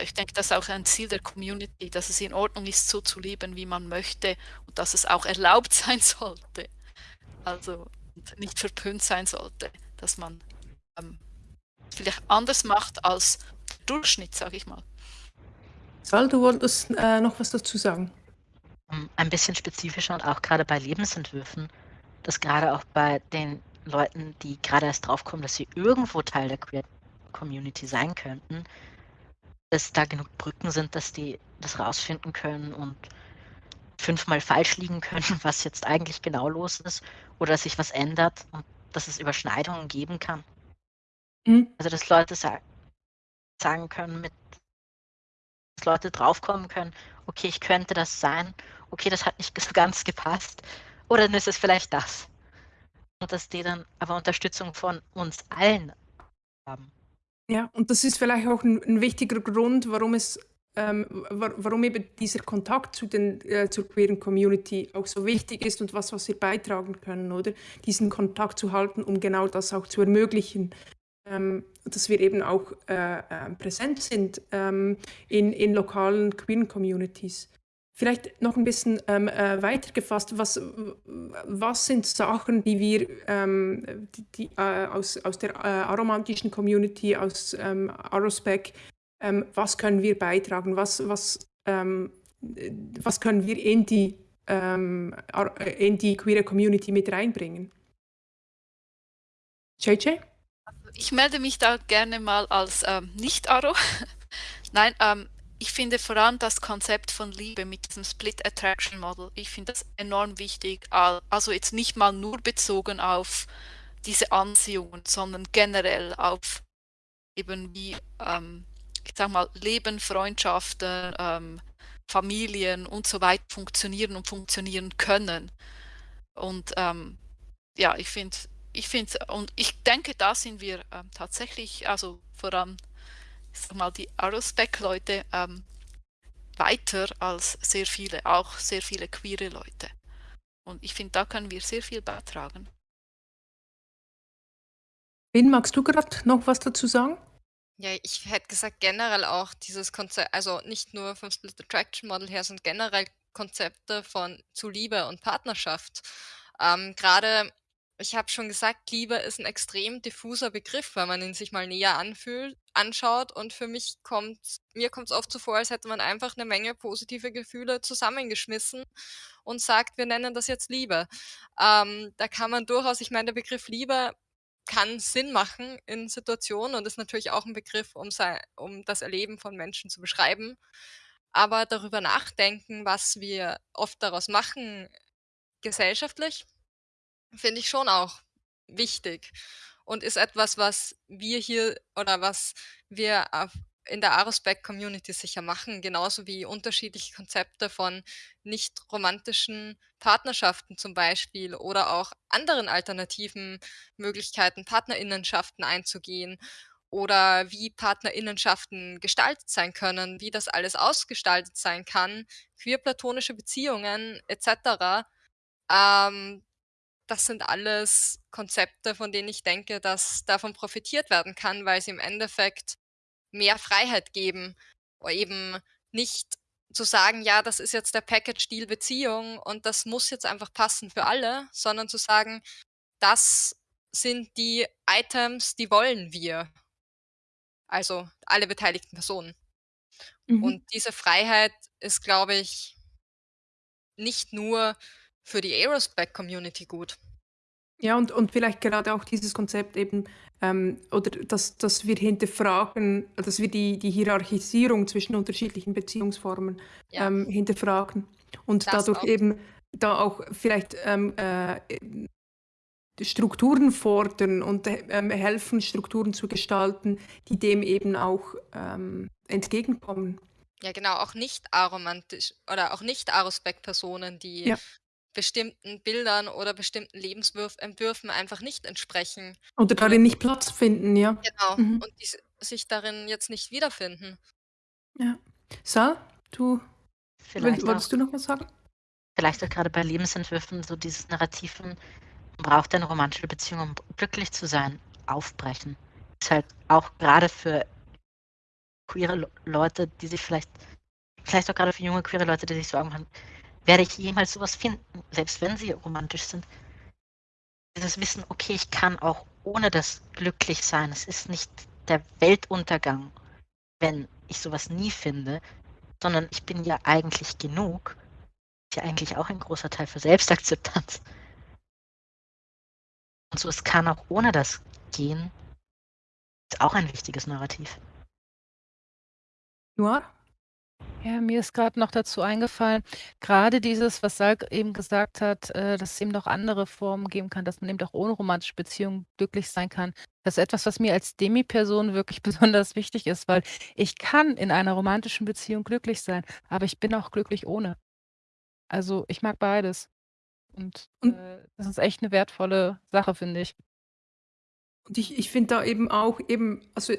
ich denke, das ist auch ein Ziel der Community, dass es in Ordnung ist, so zu leben, wie man möchte und dass es auch erlaubt sein sollte. Also nicht verpönt sein sollte, dass man ähm, vielleicht anders macht als der Durchschnitt, sage ich mal. Sal, du wolltest äh, noch was dazu sagen? Ähm, ein bisschen spezifischer und auch gerade bei Lebensentwürfen, dass gerade auch bei den Leuten, die gerade erst draufkommen, dass sie irgendwo Teil der Queer Community sein könnten, dass da genug Brücken sind, dass die das rausfinden können und fünfmal falsch liegen können, was jetzt eigentlich genau los ist oder sich was ändert und dass es Überschneidungen geben kann. Mhm. Also dass Leute sa sagen können, mit dass Leute draufkommen können, okay, ich könnte das sein, okay, das hat nicht so ganz gepasst, oder dann ist es vielleicht das. Und dass die dann aber Unterstützung von uns allen haben. Ja, und das ist vielleicht auch ein, ein wichtiger Grund, warum es ähm, warum eben dieser Kontakt zu den, äh, zur queeren Community auch so wichtig ist und was, was wir beitragen können, oder? Diesen Kontakt zu halten, um genau das auch zu ermöglichen ähm, dass wir eben auch äh, äh, präsent sind ähm, in, in lokalen queeren Communities. Vielleicht noch ein bisschen ähm, äh, weitergefasst, was, was sind Sachen, die wir ähm, die, äh, aus, aus der äh, aromantischen Community, aus ähm, Arospec, ähm, was können wir beitragen, was, was, ähm, was können wir in die, ähm, in die queere Community mit reinbringen? JJ? ich melde mich da gerne mal als ähm, Nicht-Aro. Nein, ich finde vor allem das Konzept von Liebe mit diesem Split Attraction Model, ich finde das enorm wichtig. Also jetzt nicht mal nur bezogen auf diese Anziehungen, sondern generell auf eben wie, ähm, sag mal, Leben, Freundschaften, ähm, Familien und so weiter funktionieren und funktionieren können. Und ähm, ja, ich finde, ich finde, und ich denke, da sind wir ähm, tatsächlich, also vor allem, ich sag mal, die Aerospec-Leute ähm, weiter als sehr viele, auch sehr viele queere Leute. Und ich finde, da können wir sehr viel beitragen. Ben, magst du gerade noch was dazu sagen? Ja, ich hätte gesagt, generell auch dieses Konzept, also nicht nur vom Split Attraction Model her, sondern generell Konzepte von zu Liebe und Partnerschaft. Ähm, Gerade, ich habe schon gesagt, Liebe ist ein extrem diffuser Begriff, wenn man ihn sich mal näher anfühlt, anschaut. Und für mich kommt, mir kommt es oft so vor, als hätte man einfach eine Menge positive Gefühle zusammengeschmissen und sagt, wir nennen das jetzt Liebe. Ähm, da kann man durchaus, ich meine, der Begriff Liebe kann Sinn machen in Situationen und ist natürlich auch ein Begriff, um, sei, um das Erleben von Menschen zu beschreiben. Aber darüber nachdenken, was wir oft daraus machen, gesellschaftlich, finde ich schon auch wichtig und ist etwas, was wir hier oder was wir in der Arospec-Community sicher machen, genauso wie unterschiedliche Konzepte von nicht romantischen Partnerschaften zum Beispiel oder auch anderen alternativen Möglichkeiten, Partnerinnenschaften einzugehen oder wie Partnerinnenschaften gestaltet sein können, wie das alles ausgestaltet sein kann, queer-platonische Beziehungen etc. Ähm, das sind alles Konzepte, von denen ich denke, dass davon profitiert werden kann, weil sie im Endeffekt mehr Freiheit geben, eben nicht zu sagen, ja, das ist jetzt der Package-Deal Beziehung und das muss jetzt einfach passen für alle, sondern zu sagen, das sind die Items, die wollen wir. Also alle beteiligten Personen. Mhm. Und diese Freiheit ist, glaube ich, nicht nur für die Aerospec-Community gut. Ja, und, und vielleicht gerade auch dieses Konzept eben, ähm, oder dass, dass wir hinterfragen, dass wir die, die Hierarchisierung zwischen unterschiedlichen Beziehungsformen ja. ähm, hinterfragen und das dadurch auch. eben da auch vielleicht ähm, äh, Strukturen fordern und ähm, helfen, Strukturen zu gestalten, die dem eben auch ähm, entgegenkommen. Ja, genau, auch nicht aromantisch oder auch nicht Arospec-Personen, die ja bestimmten Bildern oder bestimmten Lebensentwürfen einfach nicht entsprechen. Oder darin nicht Platz finden, ja. Genau, mhm. und die sich darin jetzt nicht wiederfinden. Ja. Sal, du vielleicht wolltest auch, du noch was sagen? Vielleicht auch gerade bei Lebensentwürfen so dieses Narrativ man braucht eine romantische Beziehung, um glücklich zu sein, aufbrechen. Ist halt auch gerade für queere Leute, die sich vielleicht, vielleicht auch gerade für junge queere Leute, die sich Sorgen machen, werde ich jemals sowas finden, selbst wenn sie romantisch sind. Dieses Wissen, okay, ich kann auch ohne das glücklich sein. Es ist nicht der Weltuntergang, wenn ich sowas nie finde, sondern ich bin ja eigentlich genug. Ist ja eigentlich auch ein großer Teil für Selbstakzeptanz. Und so, es kann auch ohne das gehen, ist auch ein wichtiges Narrativ. Noir? Ja, mir ist gerade noch dazu eingefallen, gerade dieses, was Salk eben gesagt hat, äh, dass es eben noch andere Formen geben kann, dass man eben auch ohne romantische Beziehungen glücklich sein kann. Das ist etwas, was mir als Demi-Person wirklich besonders wichtig ist, weil ich kann in einer romantischen Beziehung glücklich sein, aber ich bin auch glücklich ohne. Also, ich mag beides. Und, Und äh, das ist echt eine wertvolle Sache, finde ich. Und ich ich finde da eben auch eben also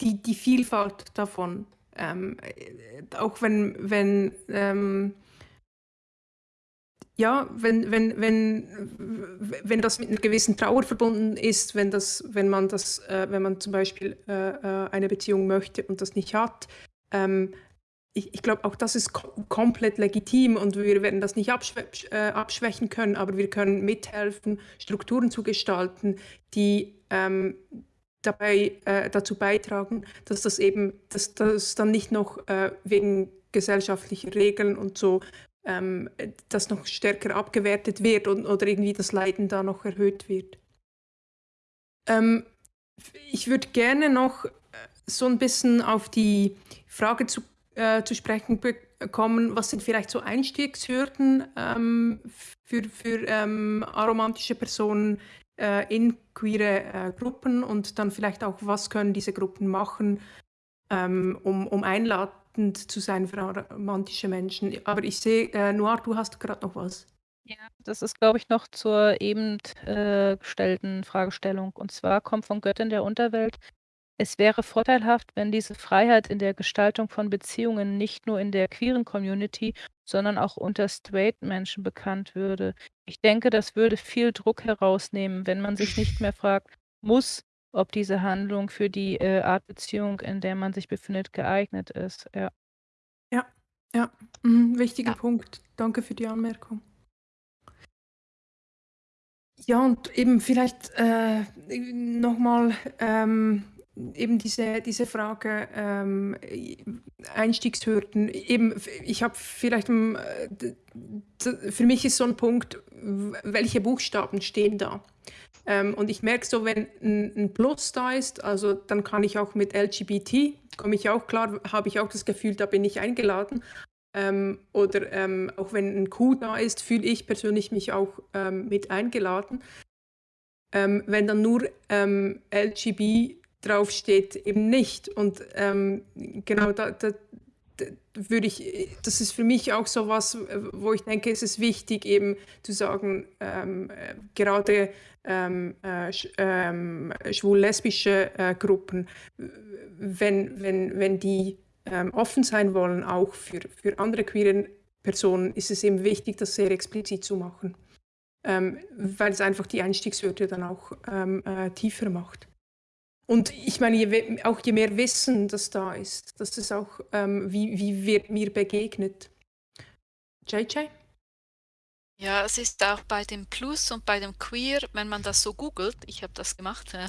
die die Vielfalt davon. Ähm, äh, auch wenn, wenn ähm, ja, wenn, wenn, wenn, wenn das mit einer gewissen Trauer verbunden ist, wenn, das, wenn, man, das, äh, wenn man zum Beispiel äh, äh eine Beziehung möchte und das nicht hat, ähm, ich, ich glaube, auch das ist kom komplett legitim und wir werden das nicht abschwä äh, abschwächen können, aber wir können mithelfen, Strukturen zu gestalten, die ähm, dabei äh, dazu beitragen, dass das eben, dass das dann nicht noch äh, wegen gesellschaftlicher Regeln und so ähm, das noch stärker abgewertet wird und, oder irgendwie das Leiden da noch erhöht wird. Ähm, ich würde gerne noch äh, so ein bisschen auf die Frage zu, äh, zu sprechen kommen, was sind vielleicht so Einstiegshürden ähm, für, für ähm, aromantische Personen äh, in queere äh, Gruppen und dann vielleicht auch, was können diese Gruppen machen, ähm, um, um einladend zu sein für romantische Menschen. Aber ich sehe, äh, Noir, du hast gerade noch was. Ja, das ist, glaube ich, noch zur eben äh, gestellten Fragestellung. Und zwar kommt von Göttin der Unterwelt es wäre vorteilhaft, wenn diese Freiheit in der Gestaltung von Beziehungen nicht nur in der queeren Community, sondern auch unter Straight-Menschen bekannt würde. Ich denke, das würde viel Druck herausnehmen, wenn man sich nicht mehr fragt muss, ob diese Handlung für die, äh, Art Beziehung, in der man sich befindet, geeignet ist. Ja. Ja, ja, mhm, wichtiger Ja. Punkt. Danke für die Anmerkung. Ja, und eben vielleicht, äh, noch mal, ähm eben diese, diese Frage ähm, Einstiegshürden. Eben, ich habe vielleicht, ähm, für mich ist so ein Punkt, welche Buchstaben stehen da? Ähm, und ich merke so, wenn ein, Plus da ist, also dann kann ich auch mit LGBT, komme ich auch klar, habe ich auch das Gefühl, da bin ich eingeladen. Ähm, oder ähm, auch wenn ein Q da ist, fühle ich persönlich mich auch ähm, mit eingeladen. wenn dann nur LGBT draufsteht, eben nicht. Und ähm, genau da, da, da, würde ich, das ist für mich auch so was, wo ich denke, es ist wichtig, eben zu sagen, ähm, gerade ähm, äh, ähm, schwul-lesbische äh, Gruppen, wenn, wenn, wenn die ähm, offen sein wollen, auch für, für andere queeren Personen, ist es eben wichtig, das sehr explizit zu machen. Ähm, weil es einfach die Einstiegshürde dann auch äh, tiefer macht. Und ich meine, je, auch je mehr Wissen, das da ist, dass es auch, ähm, wie, wie wird mir begegnet. JJ? Ja, es ist auch bei dem Plus und bei dem Queer, wenn man das so googelt, ich habe das gemacht äh,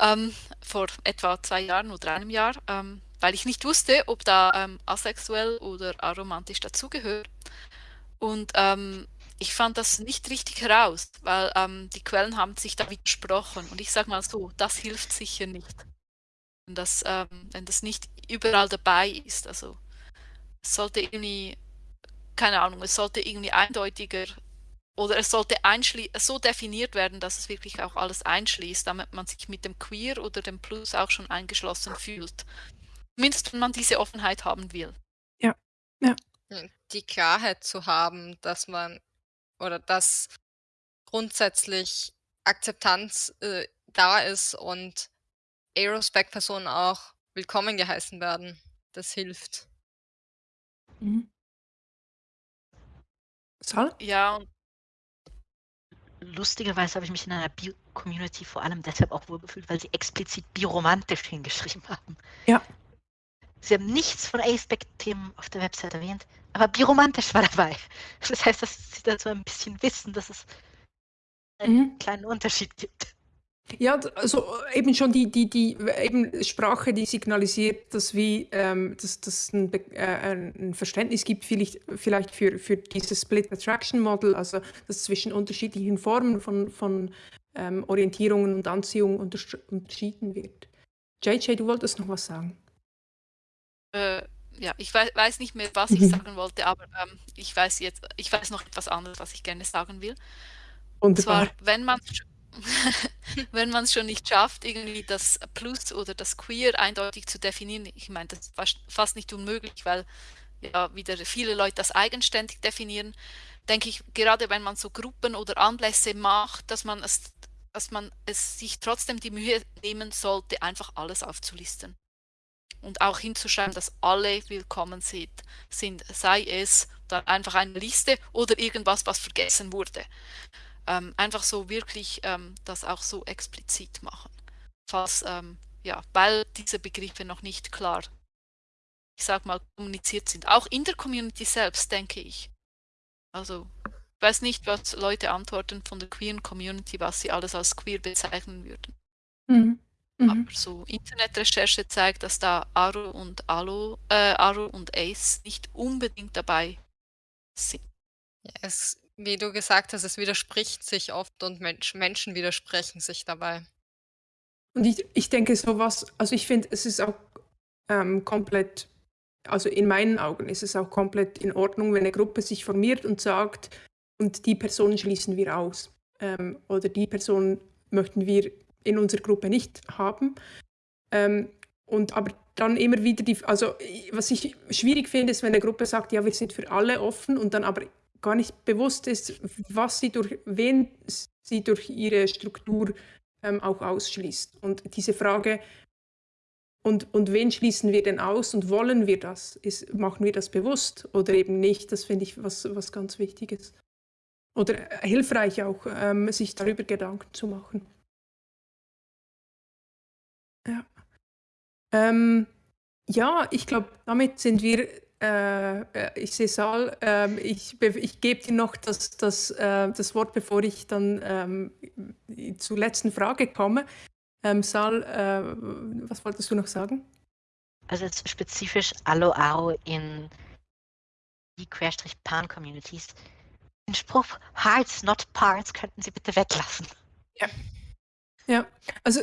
ähm, vor etwa zwei Jahren oder einem Jahr, ähm, weil ich nicht wusste, ob da ähm, asexuell oder aromantisch dazugehört. Und ähm, ich fand das nicht richtig heraus, weil ähm, die Quellen haben sich da widersprochen. Und ich sage mal so, das hilft sicher nicht. Wenn das, ähm, wenn das nicht überall dabei ist. Also es sollte irgendwie, keine Ahnung, es sollte irgendwie eindeutiger oder es sollte so definiert werden, dass es wirklich auch alles einschließt, damit man sich mit dem Queer oder dem Plus auch schon eingeschlossen fühlt. Zumindest wenn man diese Offenheit haben will. Ja, ja. Die Klarheit zu haben, dass man oder dass grundsätzlich Akzeptanz, äh, da ist und Aerospec-Personen auch willkommen geheißen werden. Das hilft. Mhm. Sal? Ja, und lustigerweise habe ich mich in einer Bio-Community vor allem deshalb auch wohlgefühlt, weil sie explizit biromantisch hingeschrieben haben. Ja. Sie haben nichts von Aspect-Themen auf der Website erwähnt, aber biromantisch war dabei. Das heißt, dass sie dazu ein bisschen wissen, dass es einen mhm. kleinen Unterschied gibt. Ja, also eben schon die, die, die eben Sprache, die signalisiert, dass, wie, ähm, dass, dass ein, äh, ein Verständnis gibt, vielleicht, vielleicht für, für dieses Split Attraction Model, also dass zwischen unterschiedlichen Formen von, von ähm, Orientierungen und Anziehung unterschieden wird. JJ, du wolltest noch was sagen? Äh, ja, ich weiß, weiß nicht mehr, was ich mhm. sagen wollte, aber ähm, ich weiß jetzt, ich weiß noch etwas anderes, was ich gerne sagen will. Und zwar, wenn man wenn man es schon nicht schafft, irgendwie das Plus oder das Queer eindeutig zu definieren, ich meine, das ist fast, fast nicht unmöglich, weil ja wieder viele Leute das eigenständig definieren, denke ich, gerade wenn man so Gruppen oder Anlässe macht, dass man es, dass man es sich trotzdem die Mühe nehmen sollte, einfach alles aufzulisten und auch hinzuschreiben, dass alle willkommen sind, sei es dann einfach eine Liste oder irgendwas, was vergessen wurde. Ähm, einfach so wirklich ähm, das auch so explizit machen. Falls, ähm, ja, weil diese Begriffe noch nicht klar, ich sag mal, kommuniziert sind. Auch in der Community selbst, denke ich. Also, ich weiß nicht, was Leute antworten von der queeren Community, was sie alles als queer bezeichnen würden. Mhm. Mhm. Aber so Internetrecherche zeigt, dass da Aro und Alo, äh, Aro und Ace nicht unbedingt dabei sind. Ja, es, wie du gesagt hast, es widerspricht sich oft und Mensch, Menschen widersprechen sich dabei. Und ich, ich denke sowas, also ich finde, es ist auch ähm, komplett, also in meinen Augen ist es auch komplett in Ordnung, wenn eine Gruppe sich formiert und sagt, und die Person schließen wir aus. Ähm, oder die Person möchten wir in unserer Gruppe nicht haben. Ähm, und aber dann immer wieder die, also was ich schwierig finde, ist, wenn eine Gruppe sagt, ja, wir sind für alle offen und dann aber gar nicht bewusst ist, was sie durch, wen sie durch ihre Struktur ähm, auch ausschließt. Und diese Frage, und, und wen schließen wir denn aus und wollen wir das? Ist, machen wir das bewusst oder eben nicht? Das finde ich was, was ganz Wichtiges. Oder äh, hilfreich auch, ähm, sich darüber Gedanken zu machen. Ja. Ähm, ja, ich glaube, damit sind wir, äh, äh ich sehe Saal, äh, ich, ich gebe dir noch das, das, äh, das Wort, bevor ich dann ähm, zur letzten Frage komme. Ähm, Saal, äh, was wolltest du noch sagen? Also jetzt spezifisch Alo-Aro in die Querstrich-Pan-Communities. Den Spruch Hearts, not Parts könnten Sie bitte weglassen. Ja. Ja, also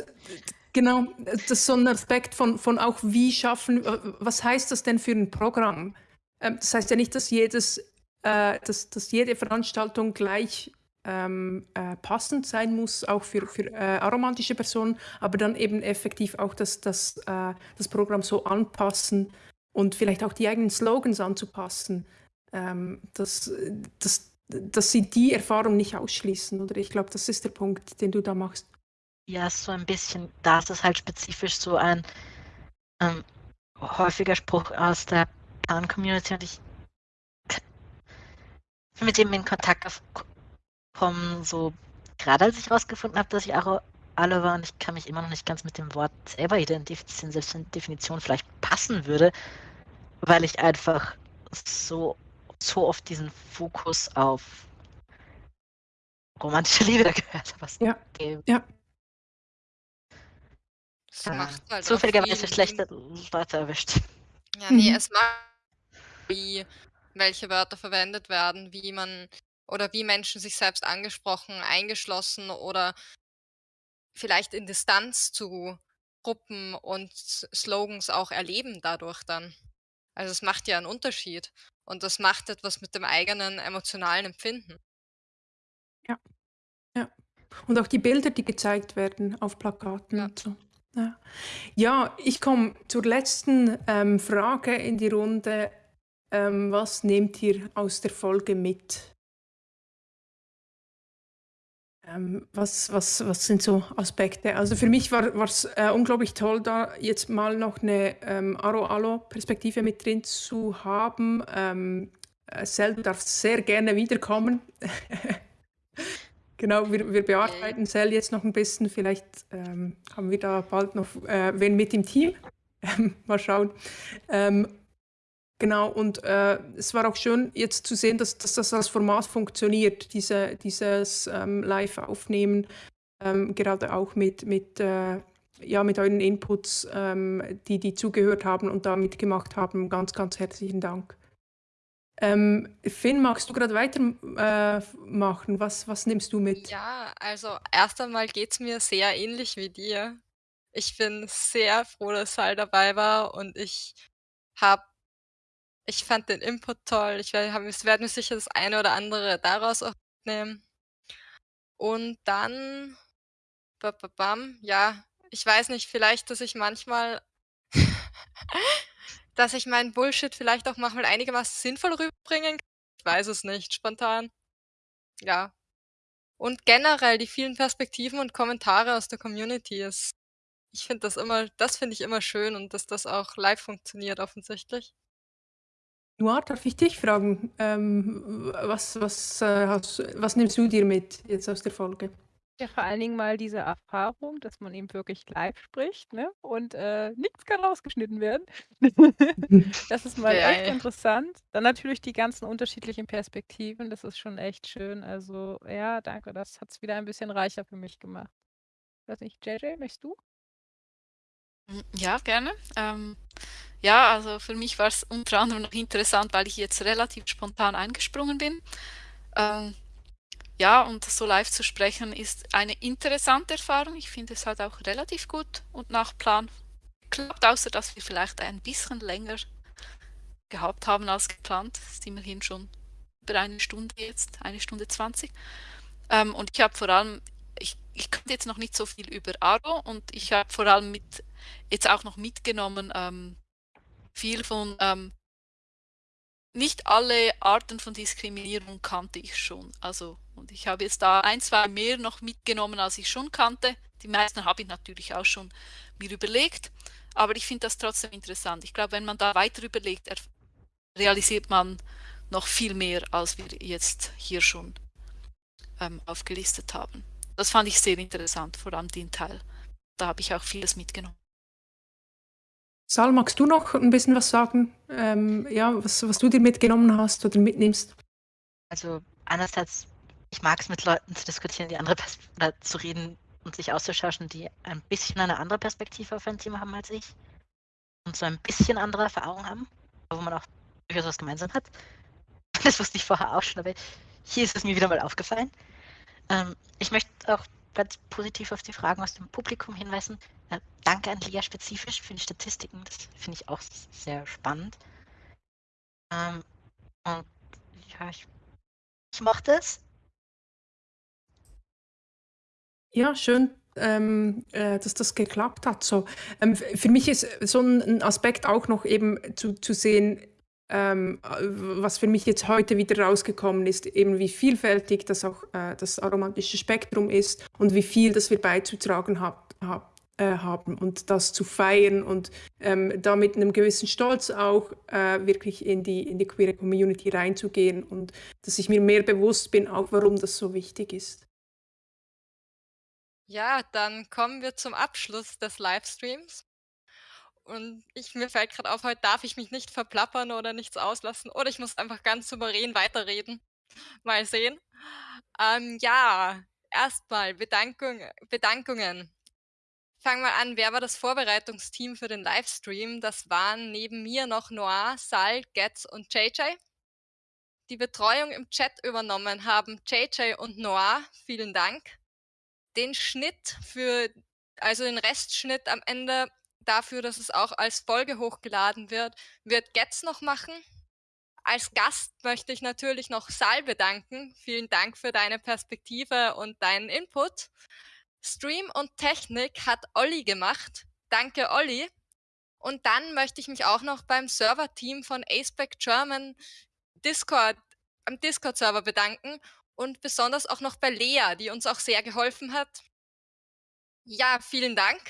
genau, das ist so ein Aspekt von, von auch, wie schaffen, was heißt das denn für ein Programm? Ähm, das heißt ja nicht, dass jedes, äh, dass, dass jede Veranstaltung gleich ähm, äh, passend sein muss, auch für, für äh, aromantische Personen, aber dann eben effektiv auch das, das, äh, das Programm so anpassen und vielleicht auch die eigenen Slogans anzupassen, ähm, dass, dass, dass sie die Erfahrung nicht ausschließen. Oder ich glaube, das ist der Punkt, den du da machst. Ja, so ein bisschen. Da ist es halt spezifisch so ein ähm, häufiger Spruch aus der Pan-Community und ich bin mit dem in Kontakt kommen, so gerade als ich herausgefunden habe, dass ich auch alle war und ich kann mich immer noch nicht ganz mit dem Wort selber identifizieren, selbst wenn Definition vielleicht passen würde, weil ich einfach so, so oft diesen Fokus auf romantische Liebe gehört habe. Ja. ja. Es macht halt zufälligerweise schlechte Leute erwischt. Ja, nee, mhm. es macht wie welche Wörter verwendet werden, wie man oder wie Menschen sich selbst angesprochen, eingeschlossen oder vielleicht in Distanz zu Gruppen und Slogans auch erleben dadurch dann. Also es macht ja einen Unterschied und das macht etwas mit dem eigenen emotionalen Empfinden. Ja, ja. Und auch die Bilder, die gezeigt werden auf Plakaten ja. und so. Ja, ja ich komme zur letzten ähm, Frage in die Runde. Ähm, was nehmt ihr aus der Folge mit? Ähm, was, was, was sind so Aspekte? Also für mich war es äh, unglaublich toll, da jetzt mal noch eine ähm, Aro-Alo-Perspektive mit drin zu haben. Ähm, äh, Sel, du darfst sehr gerne wiederkommen. genau, wir, wir bearbeiten Sel jetzt noch ein bisschen. Vielleicht ähm, haben wir da bald noch äh, wen mit im Team. mal schauen. Ähm, Genau, und äh, es war auch schön jetzt zu sehen, dass, dass das als Format funktioniert, diese, dieses ähm, Live-Aufnehmen, ähm, gerade auch mit, mit, äh, ja, mit euren Inputs, ähm, die, die zugehört haben und da mitgemacht haben. Ganz, ganz herzlichen Dank. Ähm, Finn, magst du gerade weitermachen? Äh, was, was nimmst du mit? Ja, also erst einmal geht es mir sehr ähnlich wie dir. Ich bin sehr froh, dass Sal dabei war und ich habe ich fand den Input toll. Ich werde mir sicher das eine oder andere daraus auch nehmen. Und dann ja, ich weiß nicht, vielleicht, dass ich manchmal dass ich meinen Bullshit vielleicht auch manchmal einigermaßen sinnvoll rüberbringen kann. Ich weiß es nicht, spontan. Ja. Und generell die vielen Perspektiven und Kommentare aus der Community ist ich finde das immer das finde ich immer schön und dass das auch live funktioniert offensichtlich. Noir, darf ich dich fragen, ähm, was, was, äh, hast, was nimmst du dir mit jetzt aus der Folge? Ja, vor allen Dingen mal diese Erfahrung, dass man eben wirklich live spricht, ne? Und äh, nichts kann rausgeschnitten werden. das ist mal echt interessant. Dann natürlich die ganzen unterschiedlichen Perspektiven, das ist schon echt schön. Also ja, danke, das hat es wieder ein bisschen reicher für mich gemacht. Ich weiß nicht, JJ, möchtest du? Hm, ja, gerne. Ähm, ja, also für mich war es unter anderem noch interessant, weil ich jetzt relativ spontan eingesprungen bin. Ähm, ja, und so live zu sprechen ist eine interessante Erfahrung. Ich finde es halt auch relativ gut und nach Plan geklappt, außer dass wir vielleicht ein bisschen länger gehabt haben als geplant. Das ist immerhin schon über eine Stunde jetzt, eine Stunde zwanzig. Ähm, und ich habe vor allem, ich, ich kannte jetzt noch nicht so viel über Aro und ich habe vor allem mit jetzt auch noch mitgenommen, ähm, viel von, ähm, nicht alle Arten von Diskriminierung kannte ich schon. Also, und ich habe jetzt da ein, zwei mehr noch mitgenommen, als ich schon kannte. Die meisten habe ich natürlich auch schon mir überlegt, aber ich finde das trotzdem interessant. Ich glaube, wenn man da weiter überlegt, realisiert man noch viel mehr, als wir jetzt hier schon ähm, aufgelistet haben. Das fand ich sehr interessant, vor allem den Teil. Da habe ich auch vieles mitgenommen. Sal, magst du noch ein bisschen was sagen? Ähm, ja, was, was du dir mitgenommen hast oder mitnimmst? Also einerseits, ich mag es mit Leuten zu diskutieren, die andere Pers oder zu reden und sich auszutauschen, die ein bisschen eine andere Perspektive auf ein Thema haben als ich und so ein bisschen andere Erfahrungen haben, wo man auch durchaus was gemeinsam hat. Das wusste ich vorher auch schon, aber hier ist es mir wieder mal aufgefallen. Ähm, ich möchte auch ganz positiv auf die Fragen aus dem Publikum hinweisen. Äh, danke an Lia spezifisch für die Statistiken. Das finde ich auch sehr spannend. Ähm, und ja, ich, ich mochte es. Ja, schön, ähm, äh, dass das geklappt hat. So, ähm, für mich ist so ein Aspekt auch noch eben zu, zu sehen, ähm, was für mich jetzt heute wieder rausgekommen ist, eben wie vielfältig das auch äh, das aromatische Spektrum ist und wie viel das wir beizutragen hab, hab, äh, haben und das zu feiern und ähm, da mit einem gewissen Stolz auch äh, wirklich in die, in die queere Community reinzugehen und dass ich mir mehr bewusst bin, auch warum das so wichtig ist. Ja, dann kommen wir zum Abschluss des Livestreams. Und ich mir fällt gerade auf, heute darf ich mich nicht verplappern oder nichts auslassen oder ich muss einfach ganz souverän weiterreden. Mal sehen. Ähm, ja, erstmal Bedankung, Bedankungen. Fangen wir an, wer war das Vorbereitungsteam für den Livestream? Das waren neben mir noch Noir, Sal, Getz und JJ. Die Betreuung im Chat übernommen haben JJ und Noir. Vielen Dank. Den Schnitt für, also den Restschnitt am Ende dafür, dass es auch als Folge hochgeladen wird, wird Getz noch machen. Als Gast möchte ich natürlich noch Sal bedanken. Vielen Dank für deine Perspektive und deinen Input. Stream und Technik hat Olli gemacht. Danke, Olli. Und dann möchte ich mich auch noch beim Server-Team von Aceback German Discord, am Discord-Server bedanken und besonders auch noch bei Lea, die uns auch sehr geholfen hat. Ja, vielen Dank.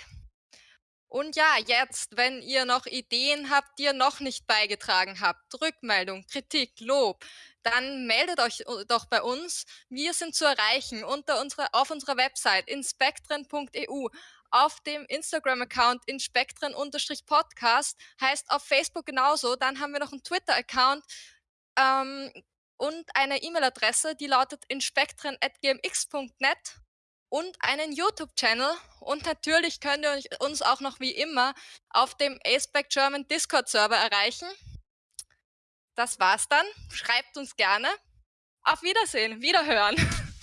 Und ja, jetzt, wenn ihr noch Ideen habt, die ihr noch nicht beigetragen habt, Rückmeldung, Kritik, Lob, dann meldet euch äh, doch bei uns. Wir sind zu erreichen unter unserer, auf unserer Website inspektren.eu, auf dem Instagram-Account inspektren-podcast, heißt auf Facebook genauso. Dann haben wir noch einen Twitter-Account ähm, und eine E-Mail-Adresse, die lautet inspektren.gmx.net und einen YouTube-Channel. Und natürlich könnt ihr uns auch noch wie immer auf dem Aceback German Discord-Server erreichen. Das war's dann. Schreibt uns gerne. Auf Wiedersehen, Wiederhören.